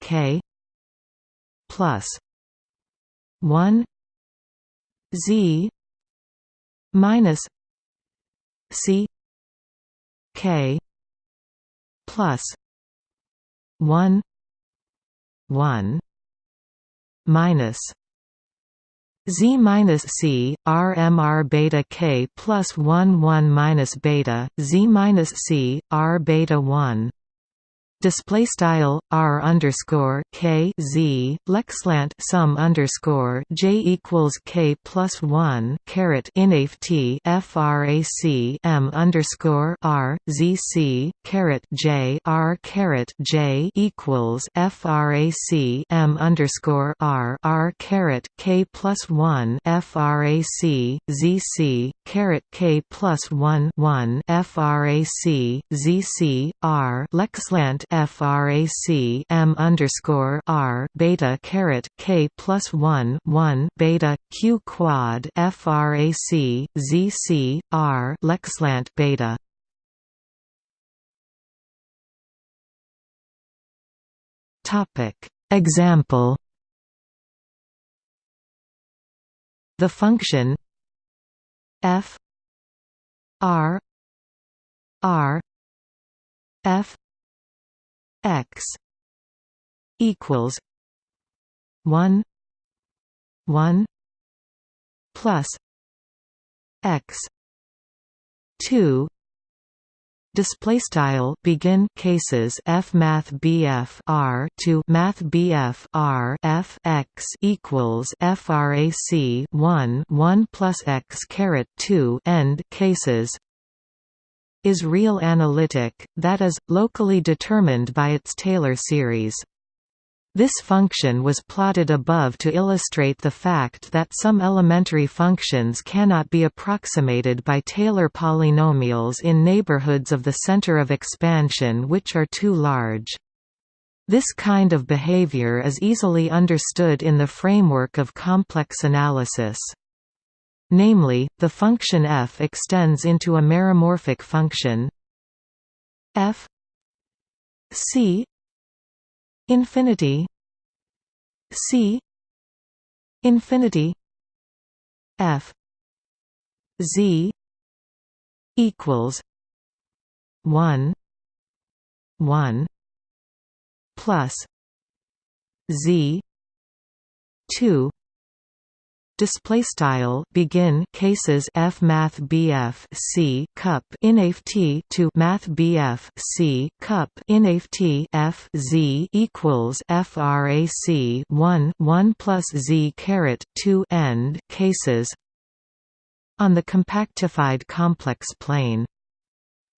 K plus one Z minus C K plus one 1 minus Z minus C R M R beta K plus 1 1 minus beta Z minus C R beta 1 display style r underscore k z lexlant sum underscore j equals k plus one caret inaf t frac m underscore r z c caret j r caret j equals frac m underscore r r caret k plus one frac z c caret k plus one one frac z c r. Lexlant frac m underscore r beta caret k plus one one beta q quad frac zc r lexlant beta. Topic Example The function f r r f x equals 1 1 plus x 2 Display style begin cases f math bf r to math bf r f x equals frac 1 1 plus x caret 2 end cases is real analytic, that is, locally determined by its Taylor series. This function was plotted above to illustrate the fact that some elementary functions cannot be approximated by Taylor polynomials in neighborhoods of the center of expansion which are too large. This kind of behavior is easily understood in the framework of complex analysis. Namely, the function f extends into a meromorphic function f c infinity c infinity f z equals 1 1 plus z 2 display style begin cases f math bf c cup inaf t to math bf c cup inaf t f z equals frac 1 1 plus z caret 2 end cases. On the compactified complex plane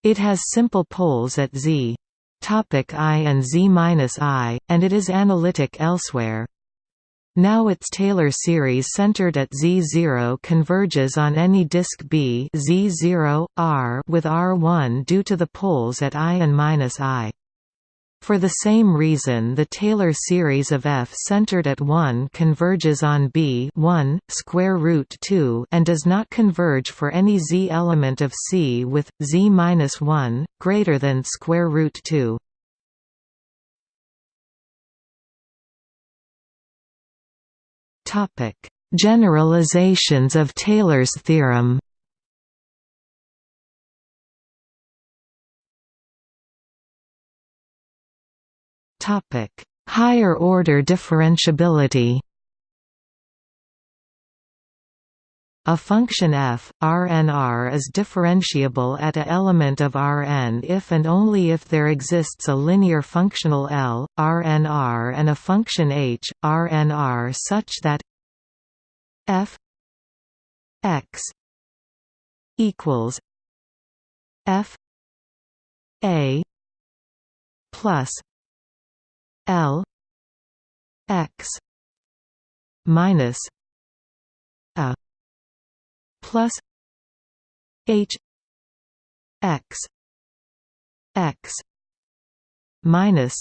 it has simple poles at z topic i and z minus i and it is analytic elsewhere now its Taylor series centered at Z0 converges on any disk B Z0, R with R1 due to the poles at I and -I. For the same reason the Taylor series of F centered at 1 converges on B 1, square root 2 and does not converge for any Z element of C with, Z-1, greater than square root 2. Generalizations of Taylor's theorem. Topic: Higher order differentiability. A function f, Rnr is differentiable at a element of Rn if and only if there exists a linear functional L, Rnr and a function h, Rnr such that f x equals f a plus L x minus a plus h x x minus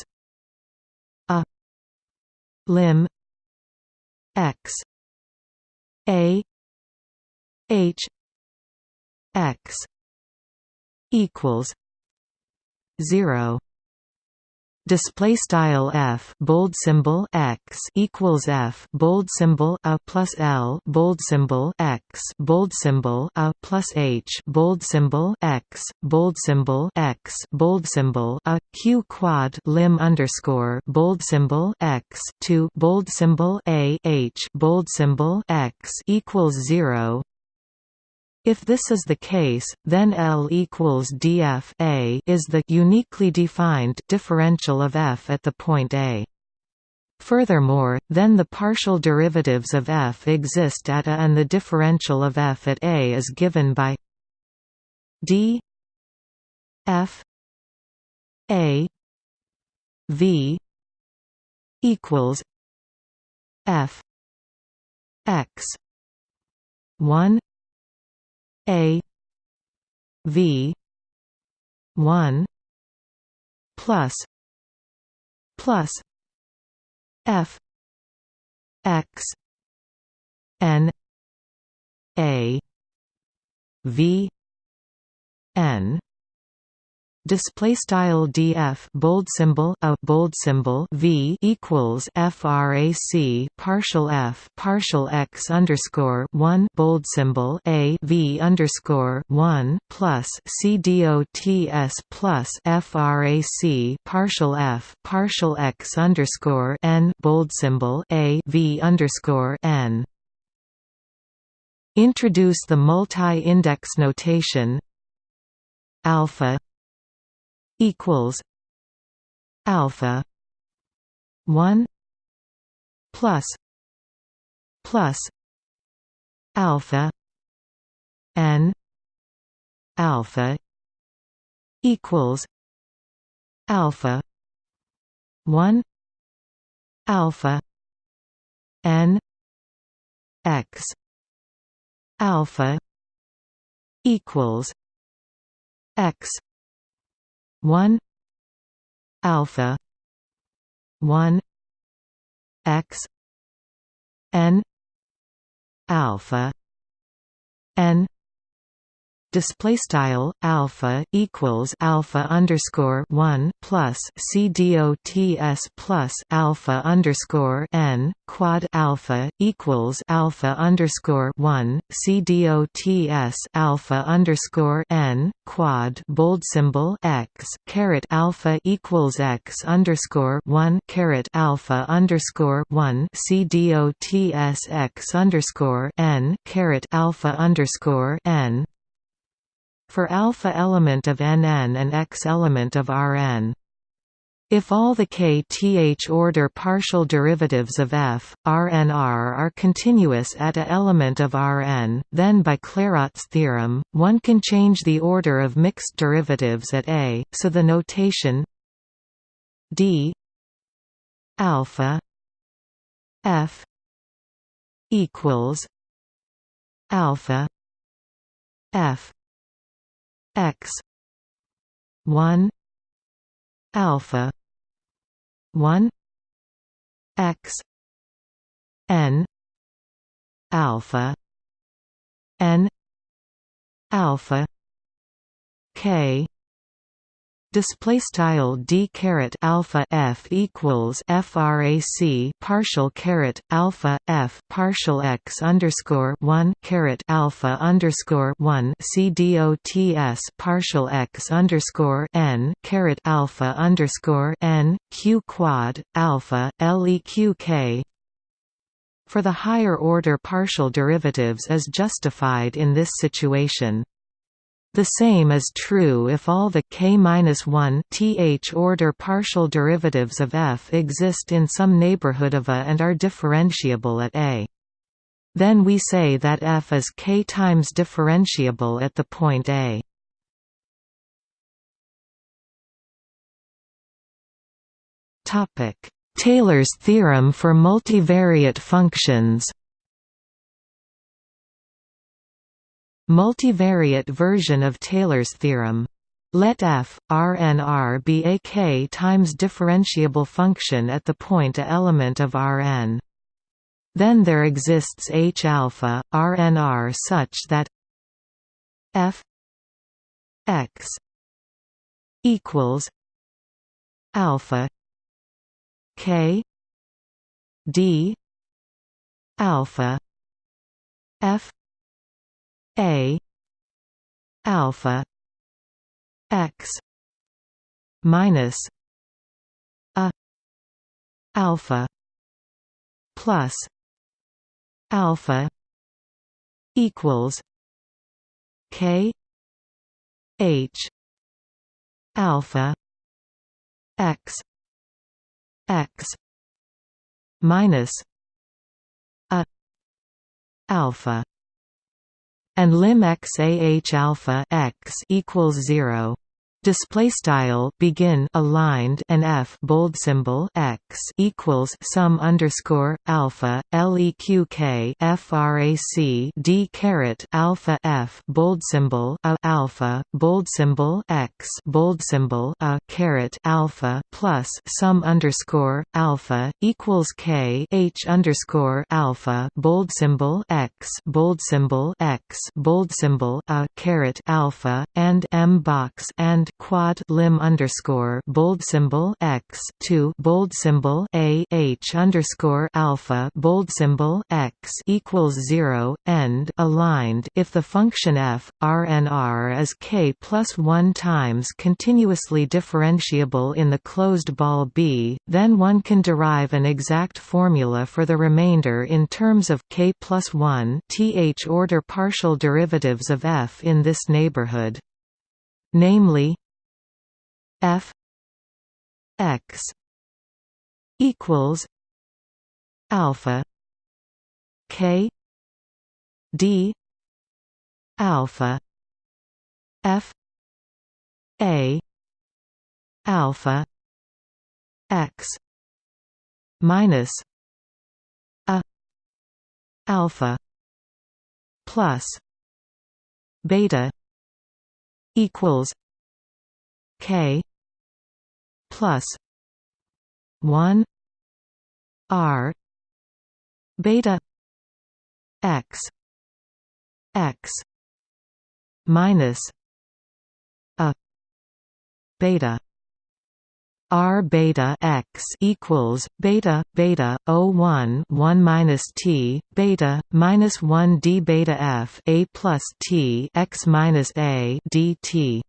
a lim x a h x equals 0 display style f bold symbol x equals f bold symbol a plus l bold symbol x bold symbol a plus h bold symbol x bold symbol x bold symbol a q quad lim underscore bold symbol x to bold symbol a h bold symbol x equals zero if this is the case, then L equals df a is the uniquely defined differential of f at the point A. Furthermore, then the partial derivatives of f exist at A and the differential of f at A is given by d f a v equals f x 1 a V one plus plus F X N A V N display style df bold symbol a bold symbol v equals frac partial f partial x underscore 1 bold symbol a v underscore 1 plus c dots plus frac partial f partial x underscore n bold symbol a v underscore n. Introduce the multi-index notation alpha equals alpha 1 plus plus alpha n alpha equals alpha 1 alpha n x alpha equals x 1 alpha 1 x n alpha n display style alpha equals alpha underscore one plus c dots plus alpha underscore n quad alpha equals alpha underscore one c dots alpha underscore n quad bold symbol x caret alpha equals x underscore one caret alpha underscore one c dots x underscore n caret alpha underscore n for alpha element of Nn and x element of Rn. If all the kth order partial derivatives of f, Rnr are continuous at a element of Rn, then by Clairaut's theorem, one can change the order of mixed derivatives at A, so the notation d alpha f equals alpha f x. 1 alpha. 1 x. N. Alpha. N. Alpha. K display style d caret alpha f equals frac partial caret alpha f partial x underscore one caret alpha underscore one c dots partial x underscore n caret alpha underscore n q quad alpha leq k for the higher order partial derivatives is justified in this situation. The same is true if all the k-1 th order partial derivatives of f exist in some neighborhood of A and are differentiable at A. Then we say that f is k times differentiable at the point A. Taylor's theorem for multivariate functions Multivariate version of Taylor's theorem. Let f, Rn be a k times differentiable function at the point a element of Rn. Then there exists H alpha, Rnr such that f x equals alpha k d alpha f a. Alpha. X. Minus a. Alpha. Plus alpha equals k h alpha x x minus a alpha and lim x ah alpha x equals 0 display style begin aligned and f bold symbol x equals sum underscore alpha leq frac d caret alpha f bold symbol a alpha bold symbol x bold symbol a caret alpha plus sum underscore alpha equals k h underscore alpha bold symbol x bold symbol x bold symbol a caret alpha and m box and quad lim underscore bold symbol x two bold symbol a h underscore alpha bold symbol x equals zero end aligned if the function f rnr is k plus one times continuously differentiable in the closed ball B, then one can derive an exact formula for the remainder in terms of k plus one th order partial derivatives of f in this neighborhood. Namely, f x equals alpha k d alpha f a alpha x minus a alpha plus beta equals k plus 1 r beta x x minus a beta R beta x equals beta beta O one one minus T beta minus one D beta F A plus T x minus A DT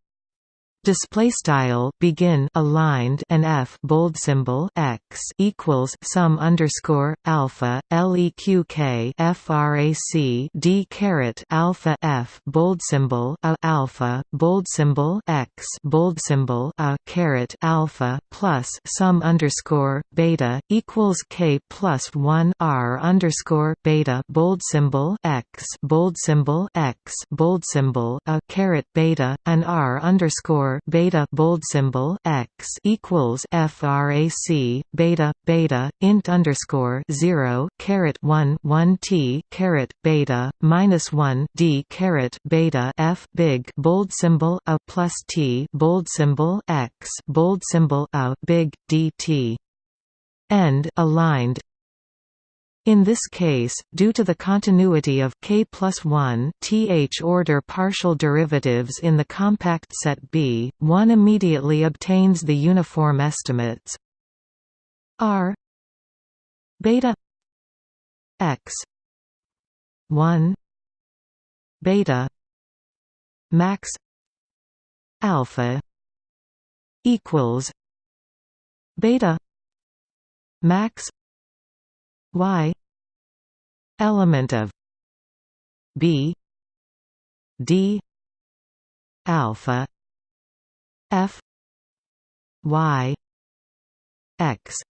display style begin aligned and f bold symbol x equals sum underscore alpha leq frac d caret alpha f bold symbol a alpha bold symbol x bold symbol a caret alpha plus sum underscore beta equals k plus one r underscore beta bold symbol x bold symbol x bold symbol a caret beta and r underscore beta bold symbol x equals frac beta beta int underscore zero caret one one t caret beta minus one d caret beta f big bold symbol a plus t bold symbol x bold symbol a big dt end aligned in this case, due to the continuity of k plus 1 th order partial derivatives in the compact set B, one immediately obtains the uniform estimates r beta x 1 beta max alpha equals beta max y element of b d alpha f y x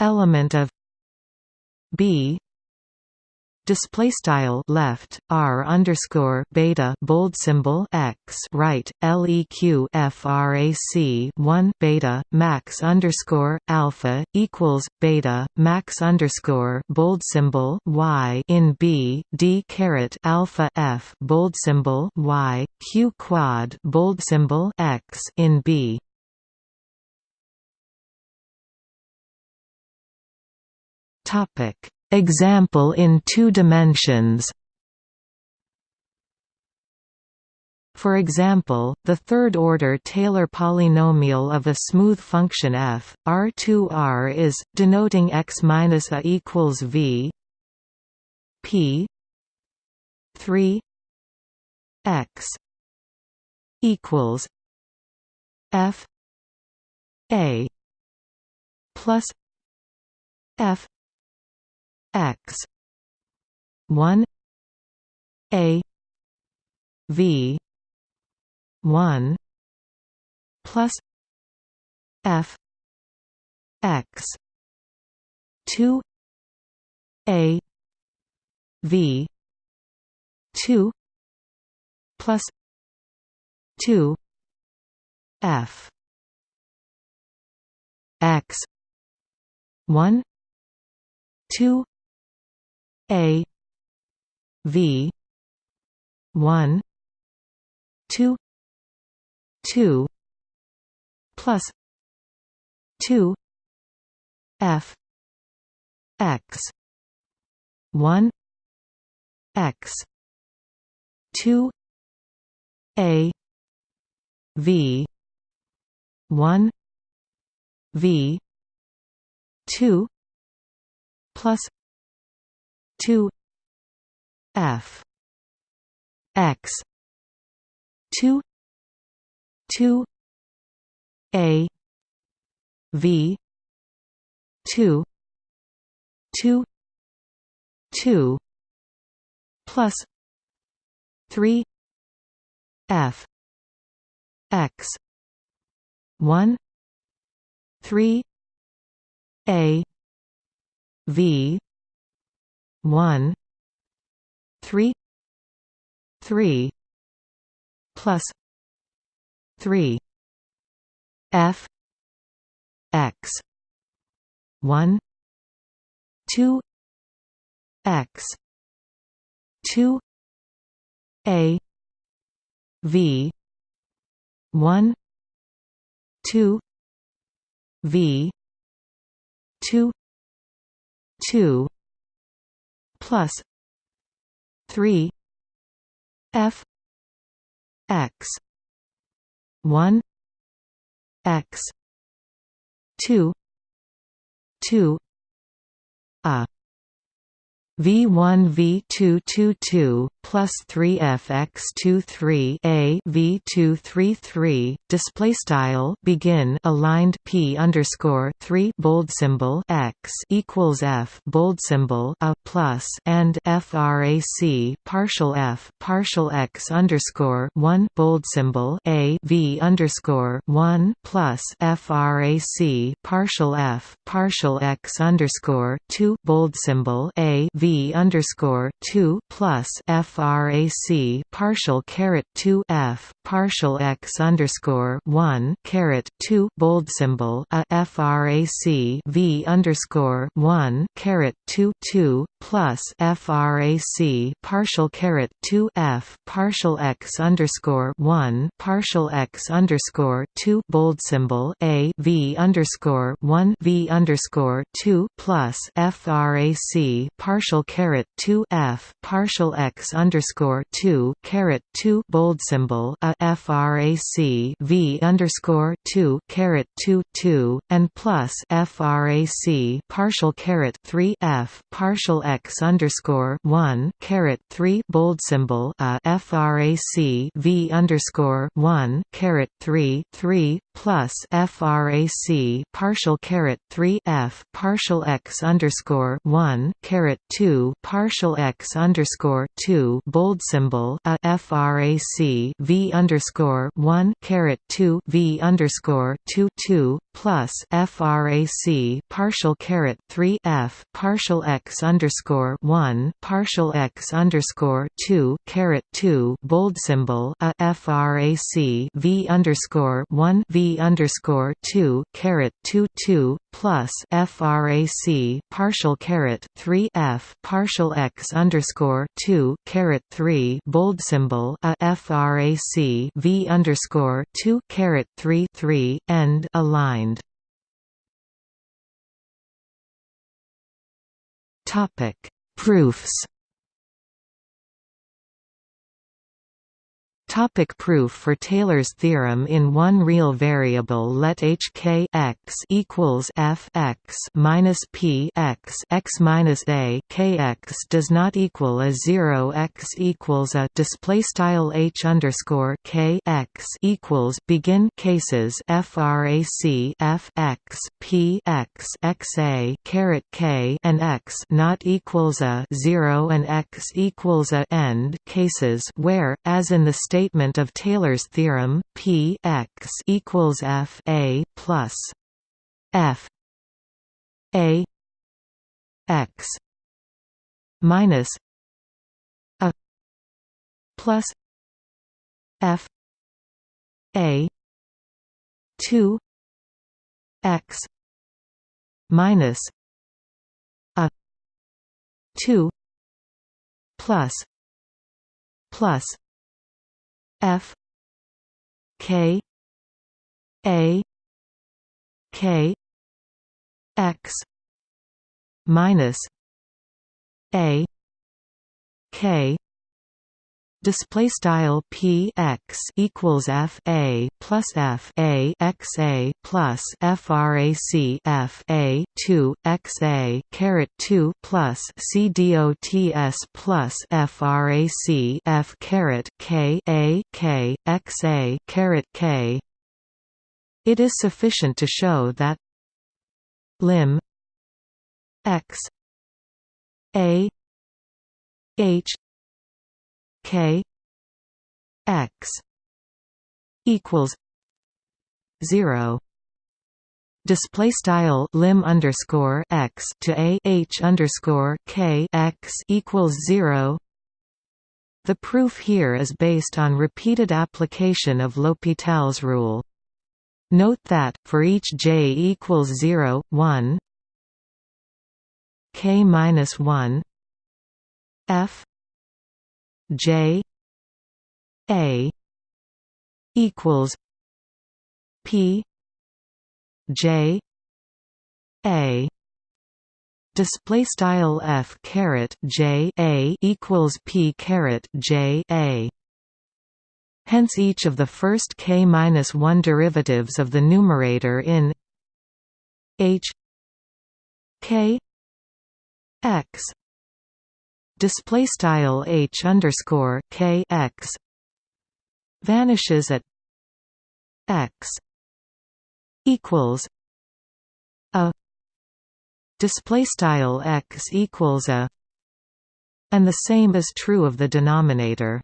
element of b display style left r underscore beta bold symbol x right leq frac 1 beta max underscore alpha equals beta max underscore bold symbol y in b d caret alpha f bold symbol y q quad bold symbol x in b. Topic Example in two dimensions. For example, the third-order Taylor polynomial of a smooth function f, R2R is, denoting x minus a equals v p 3 x equals f a plus f x. 1 a. V. 1 plus f. X. 2 a. V. 2 plus 2 f. X. 1 2 a V one two two plus two F X one X two A V one V two plus 2 f. X. 2 2 a. V. 2 2 2 plus 3 f. X. 1 3 a. V one three three plus three F X one two x two a v one two v two two plus three f x 1 x 2 2 a V1 V222 plus 3fx23 a V233 display style begin aligned P underscore 3 bold symbol x equals F bold symbol a plus and frac partial F partial x underscore 1 bold symbol a V underscore 1 plus frac partial F partial x underscore 2 bold symbol a V v underscore two plus frac partial caret two f partial x underscore one caret two bold symbol a frac v underscore one caret two two plus frac partial caret two f partial x underscore one partial x underscore two bold symbol a v underscore one v underscore two plus frac partial partial caret two f partial x underscore two caret two bold symbol a frac v underscore two caret two two and plus frac partial caret three f partial x underscore one caret three bold symbol a frac v underscore one caret three three plus frac partial caret 3 f partial x underscore 1 caret 2 partial x underscore 2 bold symbol a frac v underscore 1 caret 2 v underscore 2 2 plus frac partial caret 3 f partial x underscore 1 partial x underscore 2 caret 2 bold symbol a frac v underscore 1 v underscore two caret two two plus frac partial caret three f partial x underscore two caret three bold symbol a frac v underscore two caret three three end aligned. Topic. Proofs Topic proof for Taylor's theorem In one real variable let hk x equals f x minus p x x minus a k x does not equal a zero x equals a display style h underscore k x equals begin cases frac f x p x x a caret k and x not equals a zero and x equals a end cases where as in the state statement of Taylor's theorem, P x equals F A plus F A x minus a plus F A two x minus a two plus plus F K A K X minus A K display style p x equals f a plus f a x a plus frac f a 2 x a caret 2 plus c plus frac f caret k a k x a caret k. It is sufficient to show that lim x a h K X equals zero display style lim underscore x to a h underscore k x equals zero. The proof here is based on repeated application of L'Hopital's rule. Note that for each j equals 0, 1, k minus one f j a equals p j a. Display style f caret j a equals p caret j a. Hence each of the first k minus 1 derivatives of the numerator in h k x display style h underscore k x vanishes at x equals a display style x equals a and the same is true of the denominator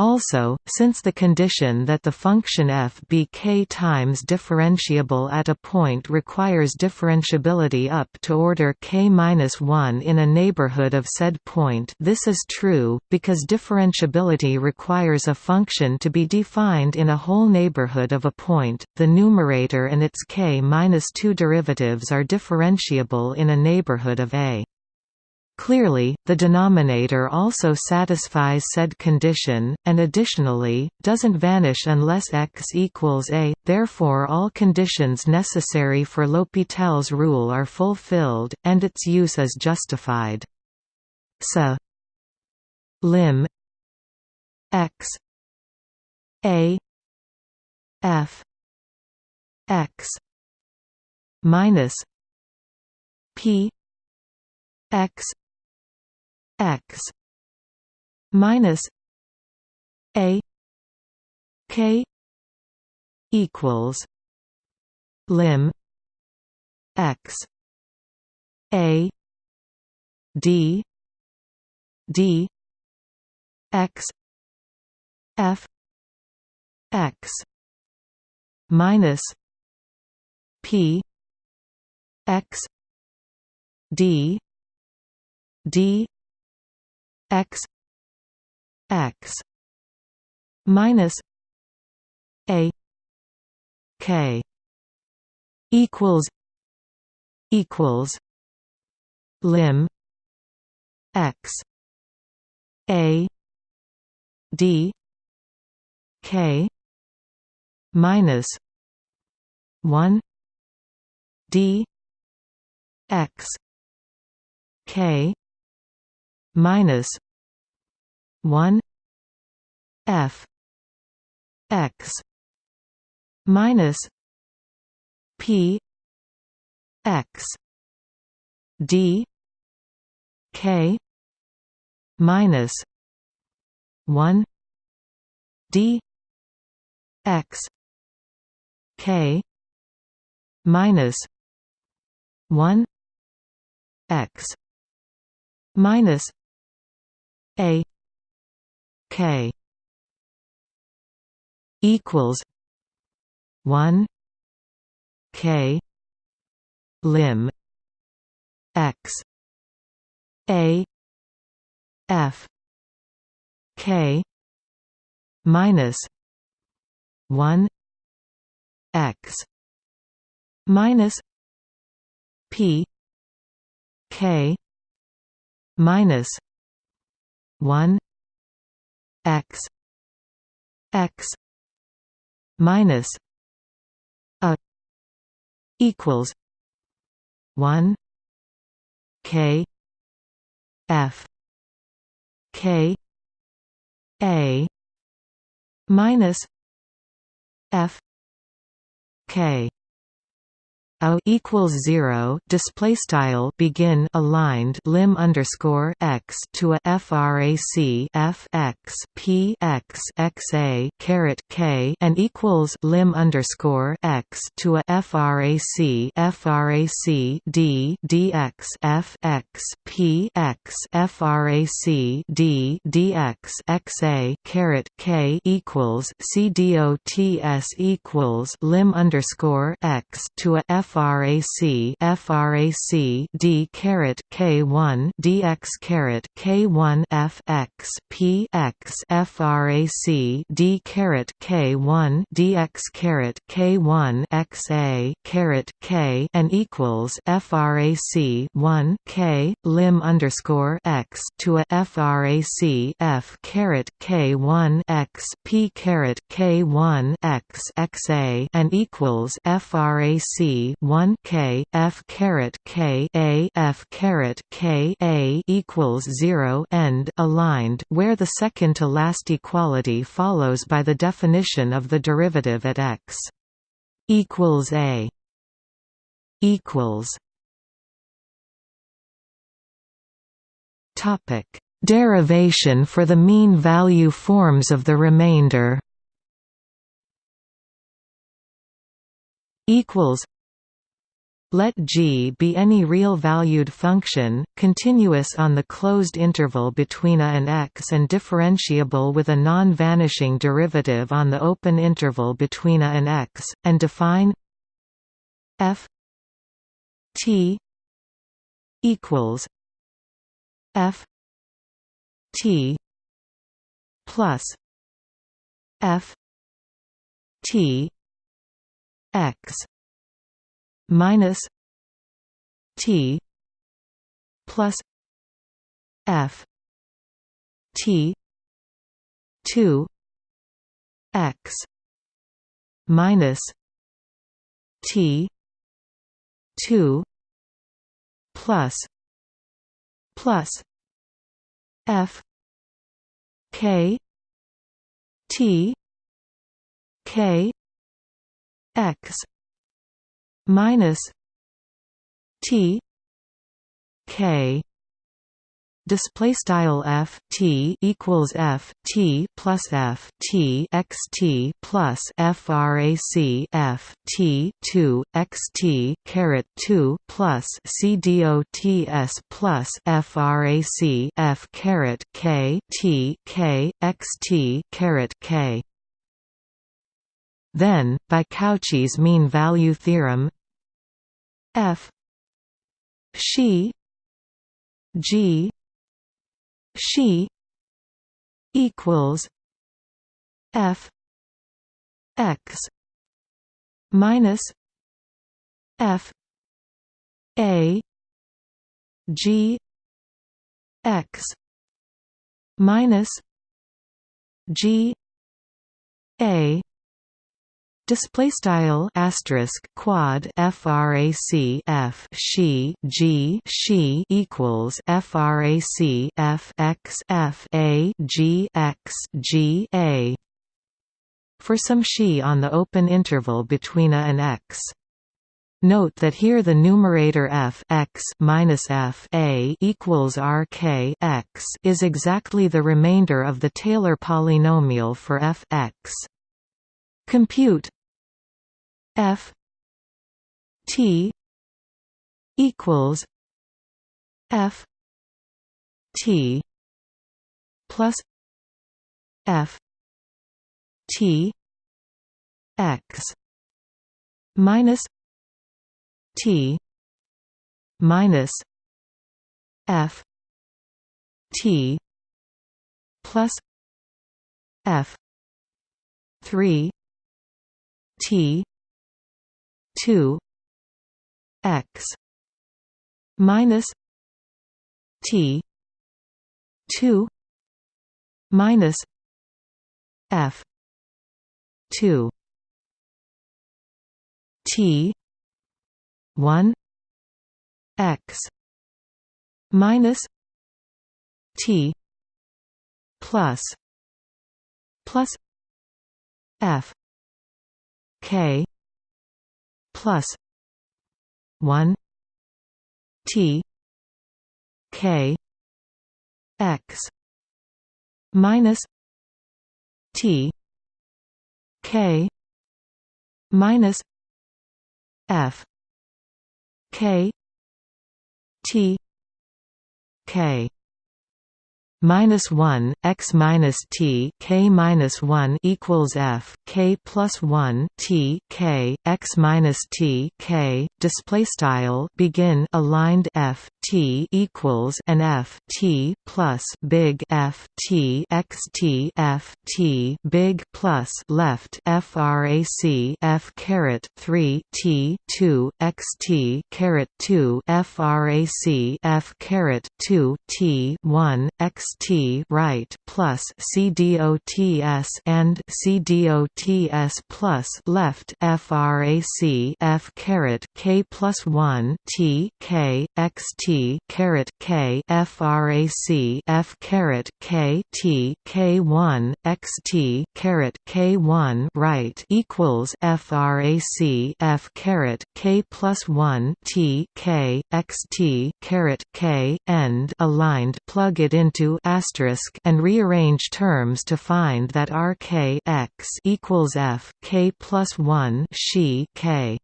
also, since the condition that the function f be k times differentiable at a point requires differentiability up to order k-1 in a neighborhood of said point this is true, because differentiability requires a function to be defined in a whole neighborhood of a point, the numerator and its k-2 derivatives are differentiable in a neighborhood of a. Clearly, the denominator also satisfies said condition, and additionally, doesn't vanish unless x equals a, therefore all conditions necessary for L'Hopital's rule are fulfilled, and its use is justified. So lim x a f x minus p x x minus a k equals lim x a d d x f x minus p x d d x x minus a k equals equals lim x a d k minus 1 d x k minus 1 f x minus p x d k minus 1 d x k minus 1 x minus a k equals 1 k lim x a f k minus 1 x minus p k minus 1 x x minus a equals 1 k f k a minus f k a equals zero display style begin aligned lim underscore x to a frac f x p x x a caret k and equals lim underscore x to a frac frac d dx f x p x frac d dx x a caret k equals c dots equals lim underscore x to a f frac frac d caret k1 dx caret k1 f x p x frac d caret k1 dx caret k1 x a caret k and equals frac 1 k lim underscore x to a frac f caret k1 x p caret k1 x x a and equals frac 1 k f caret k a f caret k a equals 0 end aligned where the second to last equality follows by the definition of the derivative at x equals a equals topic derivation for the mean value forms of the remainder equals let G be any real-valued function, continuous on the closed interval between a and x and differentiable with a non-vanishing derivative on the open interval between a and x, and define f t equals f t plus f t x minus T plus F T two X minus T two plus plus F K T K X minus T K display style f t equals f t plus f t x t plus frac f t 2 x t caret 2 plus c dots plus frac f caret k t k x t caret k. Then, by Cauchy's mean value theorem f. She g. She equals f. X. Minus f. A. G. X. Minus g. A display style asterisk quad frac f she g she equals frac f x f a g x g a for some she on the open interval between a and x Note that here the numerator f x minus f a equals r k x is exactly the remainder of the Taylor polynomial for f x. Compute F T equals F T plus F T X minus T minus F T plus F three T two X minus T two minus F two T one X minus T plus plus F K plus 1 T K X minus T K minus F K T K minus one x minus t k minus one equals f k plus one t k x minus t k display style begin aligned f t equals an f t plus big f t x t f t big plus left frac f caret three t two x t caret two frac f caret two t one x T right plus CDOTS and CDOTS plus left FRAC F caret K plus one T K X T caret K FRAC F caret K T K one X T caret K one right equals FRAC F caret K plus one T K X T caret K end aligned plug it into asterisk and rearrange terms to find that R k x equals F k plus one she k.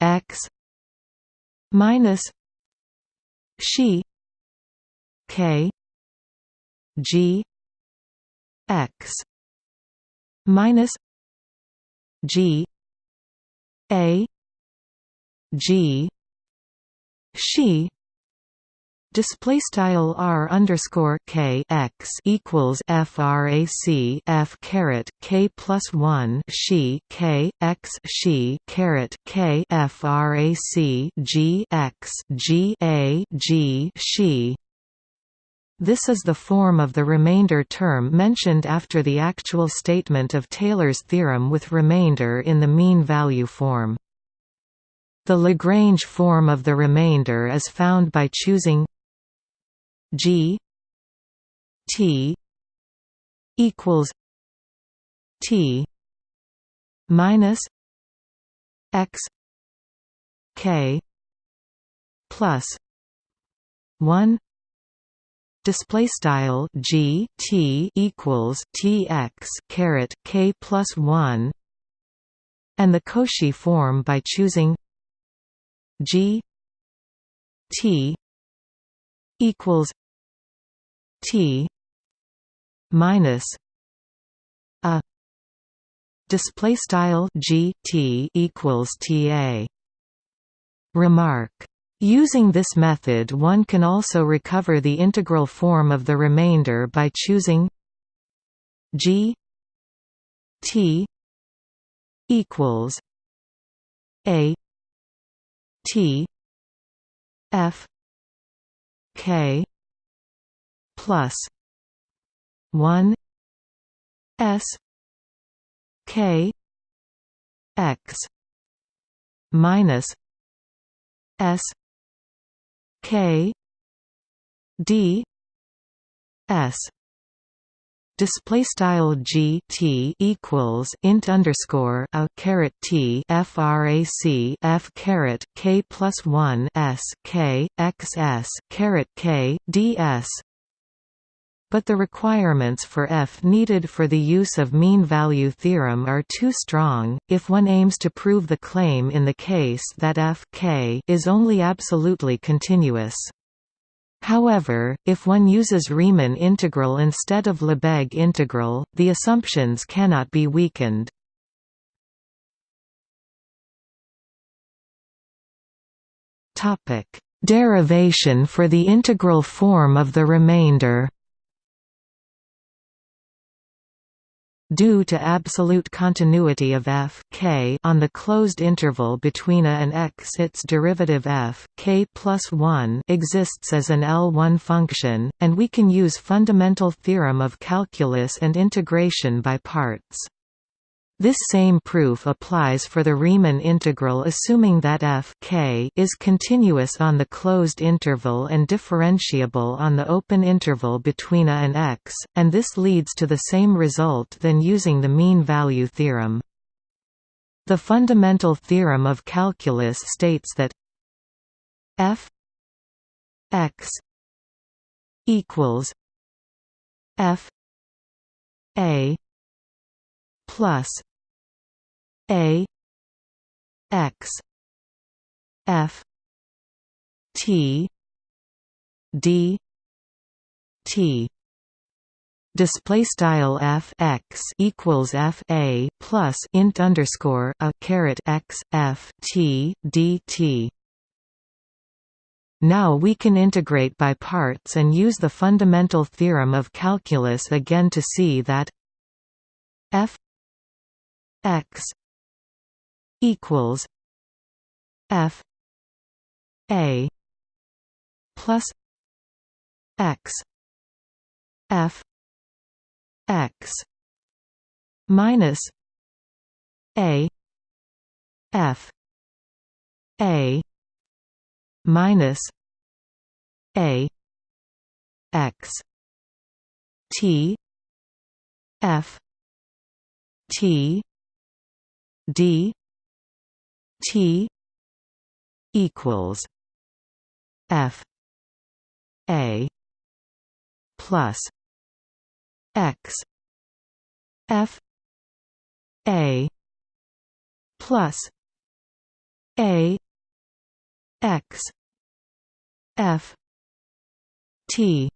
X minus she k g x minus g a g she display style r underscore k x equals frac f caret k plus one she k x she caret k frac g x g a g she this is the form of the remainder term mentioned after the actual statement of Taylor's theorem with remainder in the mean value form. The Lagrange form of the remainder is found by choosing G T equals T minus X K plus one display style G T equals T X caret K plus one and the Cauchy form by choosing G T equals T minus a display style G T equals TA remark. Using this method one can also recover the integral form of the remainder by choosing g t equals a t f k plus 1 s k x minus s k d s display style g t equals int underscore a caret t frac f caret k plus one s k x s caret k ds. But the requirements for f needed for the use of mean value theorem are too strong, if one aims to prove the claim in the case that f k is only absolutely continuous. However, if one uses Riemann integral instead of Lebesgue integral, the assumptions cannot be weakened. Derivation for the integral form of the remainder due to absolute continuity of f k on the closed interval between a and x its derivative f k plus 1 exists as an L1 function, and we can use fundamental theorem of calculus and integration by parts. This same proof applies for the Riemann integral assuming that f k is continuous on the closed interval and differentiable on the open interval between a and x, and this leads to the same result than using the mean value theorem. The fundamental theorem of calculus states that f x equals f a plus a x f t d t display style f x equals f a plus int underscore a caret x f t dt. Now we can integrate by parts and use the fundamental theorem of calculus again to see that f x equals f a plus x f x minus a f a minus a x t f t d t equals f a plus x f a plus a x f t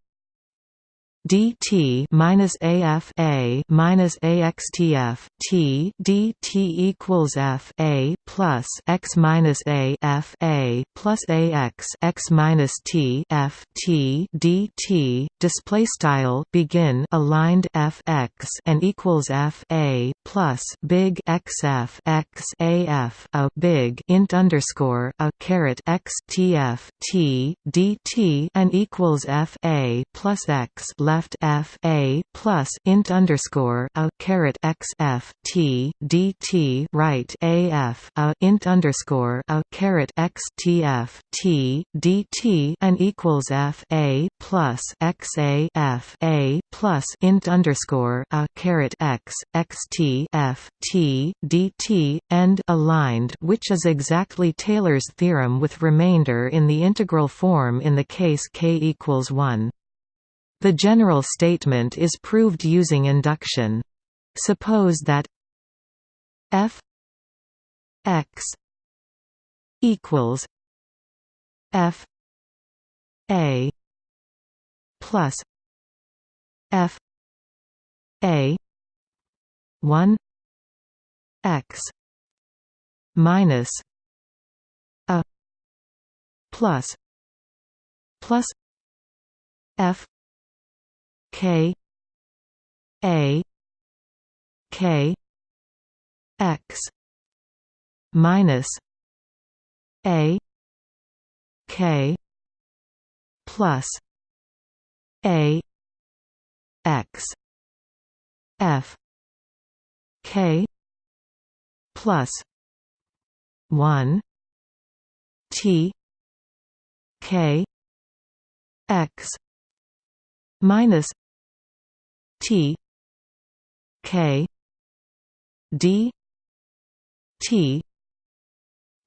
dt minus AF A minus AXTF T dt equals F A plus X minus A F A plus AX X minus T F T dt display style begin aligned F X and equals F A plus big X F X A F a big int underscore a caret X T F T dt and equals F A plus X left f a plus int underscore a caret x f t dt right a f a int underscore a caret x t f t dt and equals f a plus x a f a plus int underscore a caret x x t f t dt and aligned, which is exactly Taylor's theorem with remainder in the integral form in the case k equals one. The general statement is proved using induction. Suppose that f x equals f a plus f a 1 x minus a plus plus f K A K X minus A K plus A X F K plus one T K X minus T K D T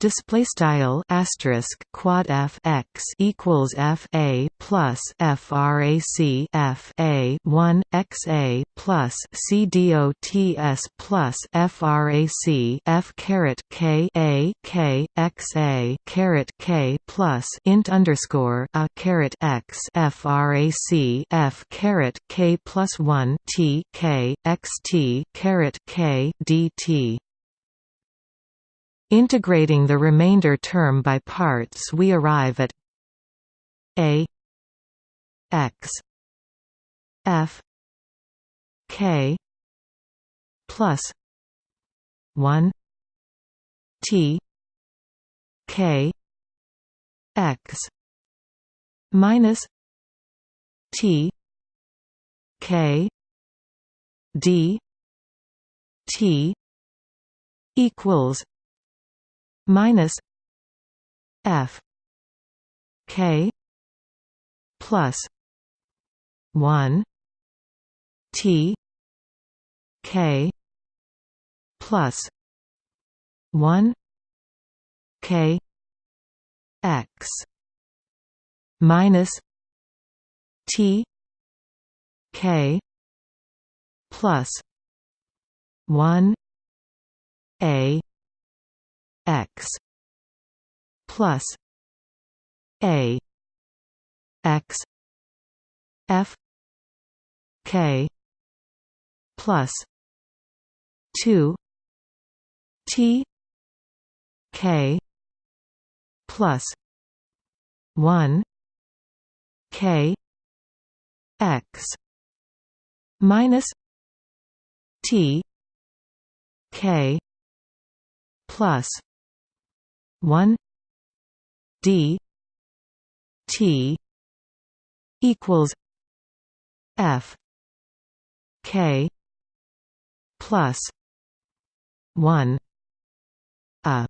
display style asterisk quad f x equals f a plus frac f a 1 x a plus c dots plus frac f caret k a k x a caret k plus int underscore a caret x frac f caret k plus 1 t k x t caret k dt Integrating the remainder term by parts we arrive at a x f k plus 1 t k x minus t k d t equals minus F K plus one T K plus one K X minus T K plus one A x plus a x f k plus 2 t k plus 1 k x minus t k plus 1 d t equals f k plus 1 a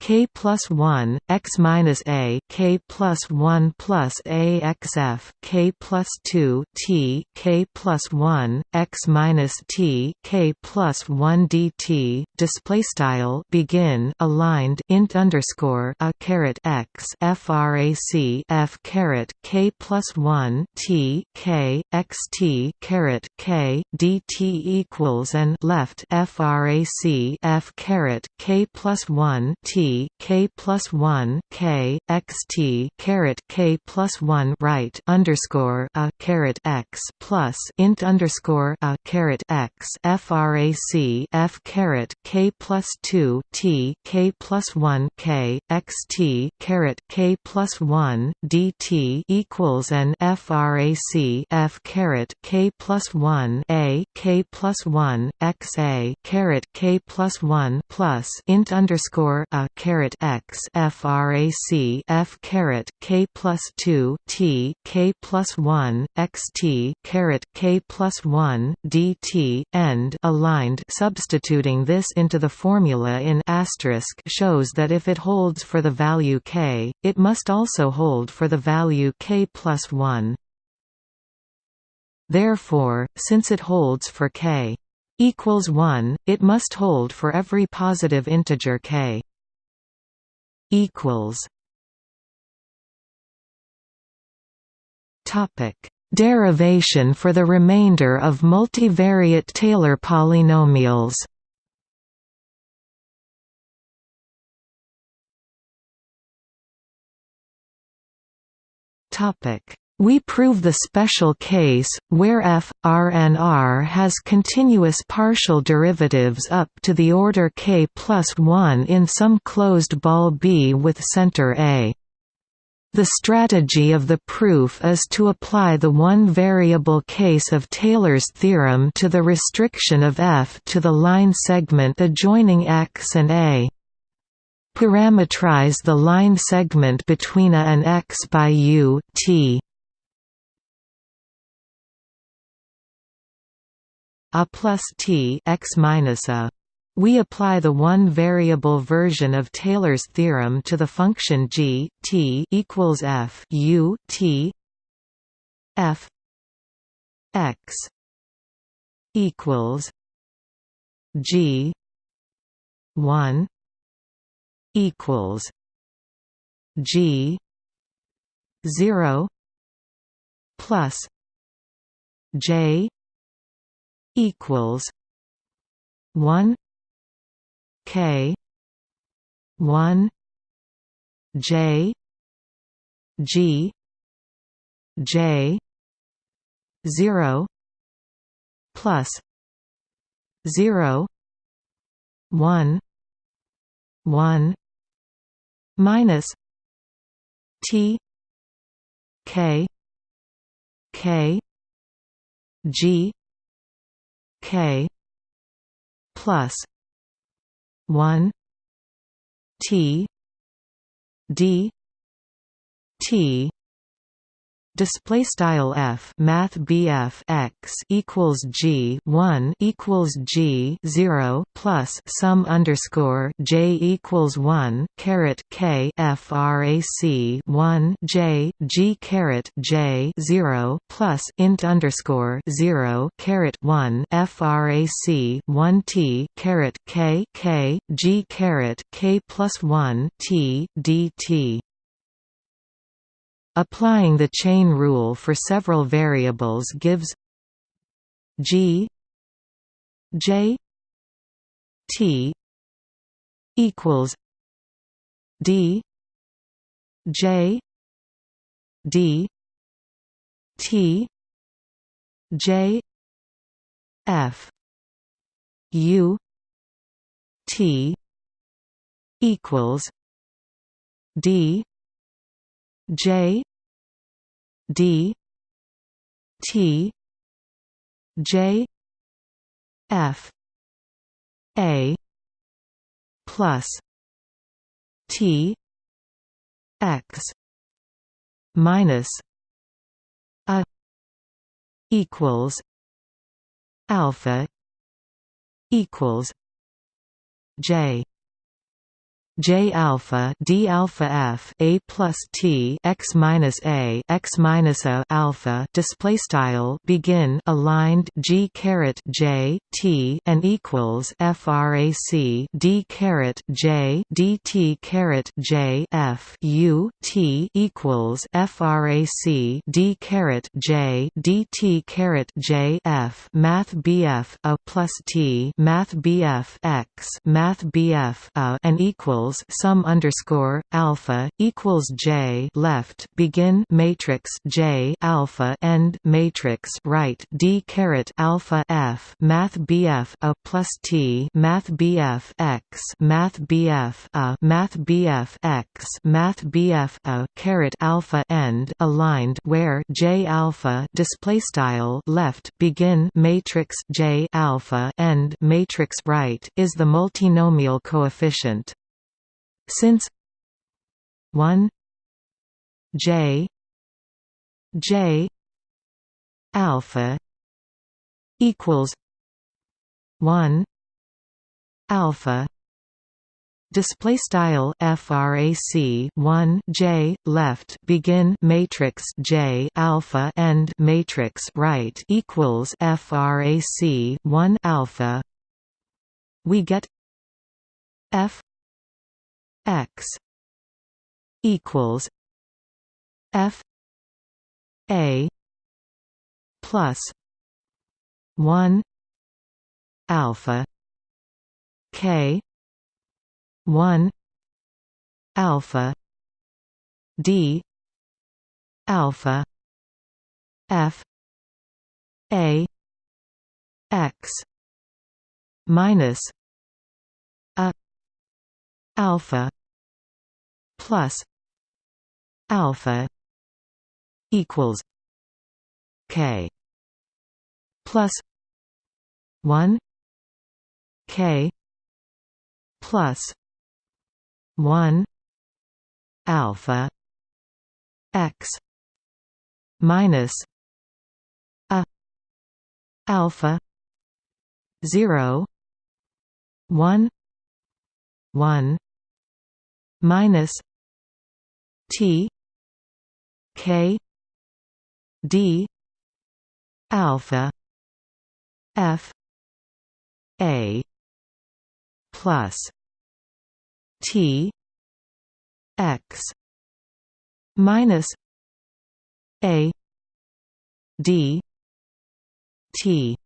k plus 1 x minus a k plus 1 plus a x f k plus 2 t k plus 1 x minus t k plus 1 dt display style begin aligned int underscore a caret x frac f caret k plus 1 t k x t caret k dt equals and left frac f caret k plus 1 t k plus one k x t caret k plus one right underscore a caret x plus int underscore a caret x frac f caret k plus two t k plus one k x t caret k plus one dt equals an frac f caret k plus one a k plus one x a caret k plus one plus int underscore a caret x frac f caret k plus two t k plus one x t caret k plus one dt end aligned. Substituting this into the formula in asterisk shows that if it holds for the value k, it must also hold for the value k plus one. Therefore, since it holds for k equals 1, it must hold for every positive integer k equals Topic: Derivation for the remainder of multivariate Taylor polynomials. Topic: we prove the special case, where f, r and r has continuous partial derivatives up to the order k plus 1 in some closed ball B with center A. The strategy of the proof is to apply the one-variable case of Taylor's theorem to the restriction of f to the line segment adjoining x and a. Parametrize the line segment between a and x by u t. a plus t x minus a. We apply the one-variable version of Taylor's theorem to the function g t equals f u t f x equals g one equals g zero plus j equals one K one J G J zero plus zero one one minus T K K G K plus one T D T display style f math bf x equals g 1 equals g 0 plus sum underscore j equals 1 caret k frac 1 j g caret j 0 plus int underscore 0 caret 1 frac 1 t caret k k g caret k plus 1 t dt Applying the chain rule for several variables gives g j t equals d j d t J F U T equals D J D T J F A plus T X minus A equals alpha equals J J alpha D alpha F A plus T x minus A x minus A alpha display style begin aligned G caret J T and equals frac D caret J D T caret J F U T equals frac D caret J D T caret J F Math BF A plus T Math BF x Math BF A and equals equals sum underscore alpha equals J left begin matrix J alpha end matrix right D caret alpha F Math BF a plus T Math BF x Math BF a Math BF x Math BF a caret alpha end aligned where J alpha display style left begin matrix J alpha end matrix right is the multinomial coefficient since 1 j j alpha equals 1 alpha display style frac 1 j left begin matrix j alpha end matrix right equals frac 1 alpha we get f x equals f a plus 1 alpha k 1 alpha d alpha f a x minus alpha plus alpha equals k plus 1 k plus 1 alpha x minus a alpha 0 1 1 minus T K D alpha F A plus T X minus A D T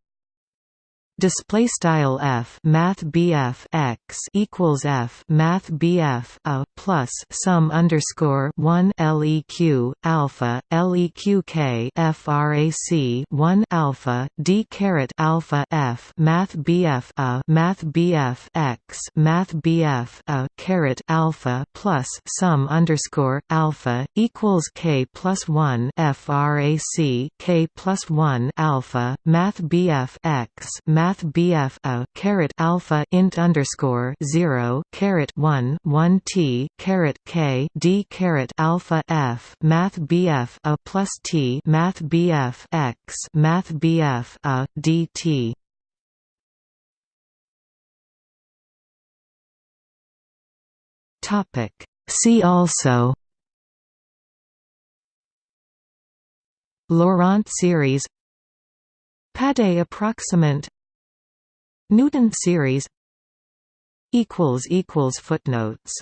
display style f math bf x equals f math bf a plus sum underscore 1 leq alpha leq k frac 1 alpha d caret alpha f math bf a math bf x math bf a caret alpha plus sum underscore alpha equals k plus 1 frac k plus 1 alpha math bf x math math BF a caret alpha int underscore zero caret one one T caret K D caret alpha F Math BF a plus T Math BF X Math BF a DT Topic. See also Laurent series Pade approximant Newton series Footnotes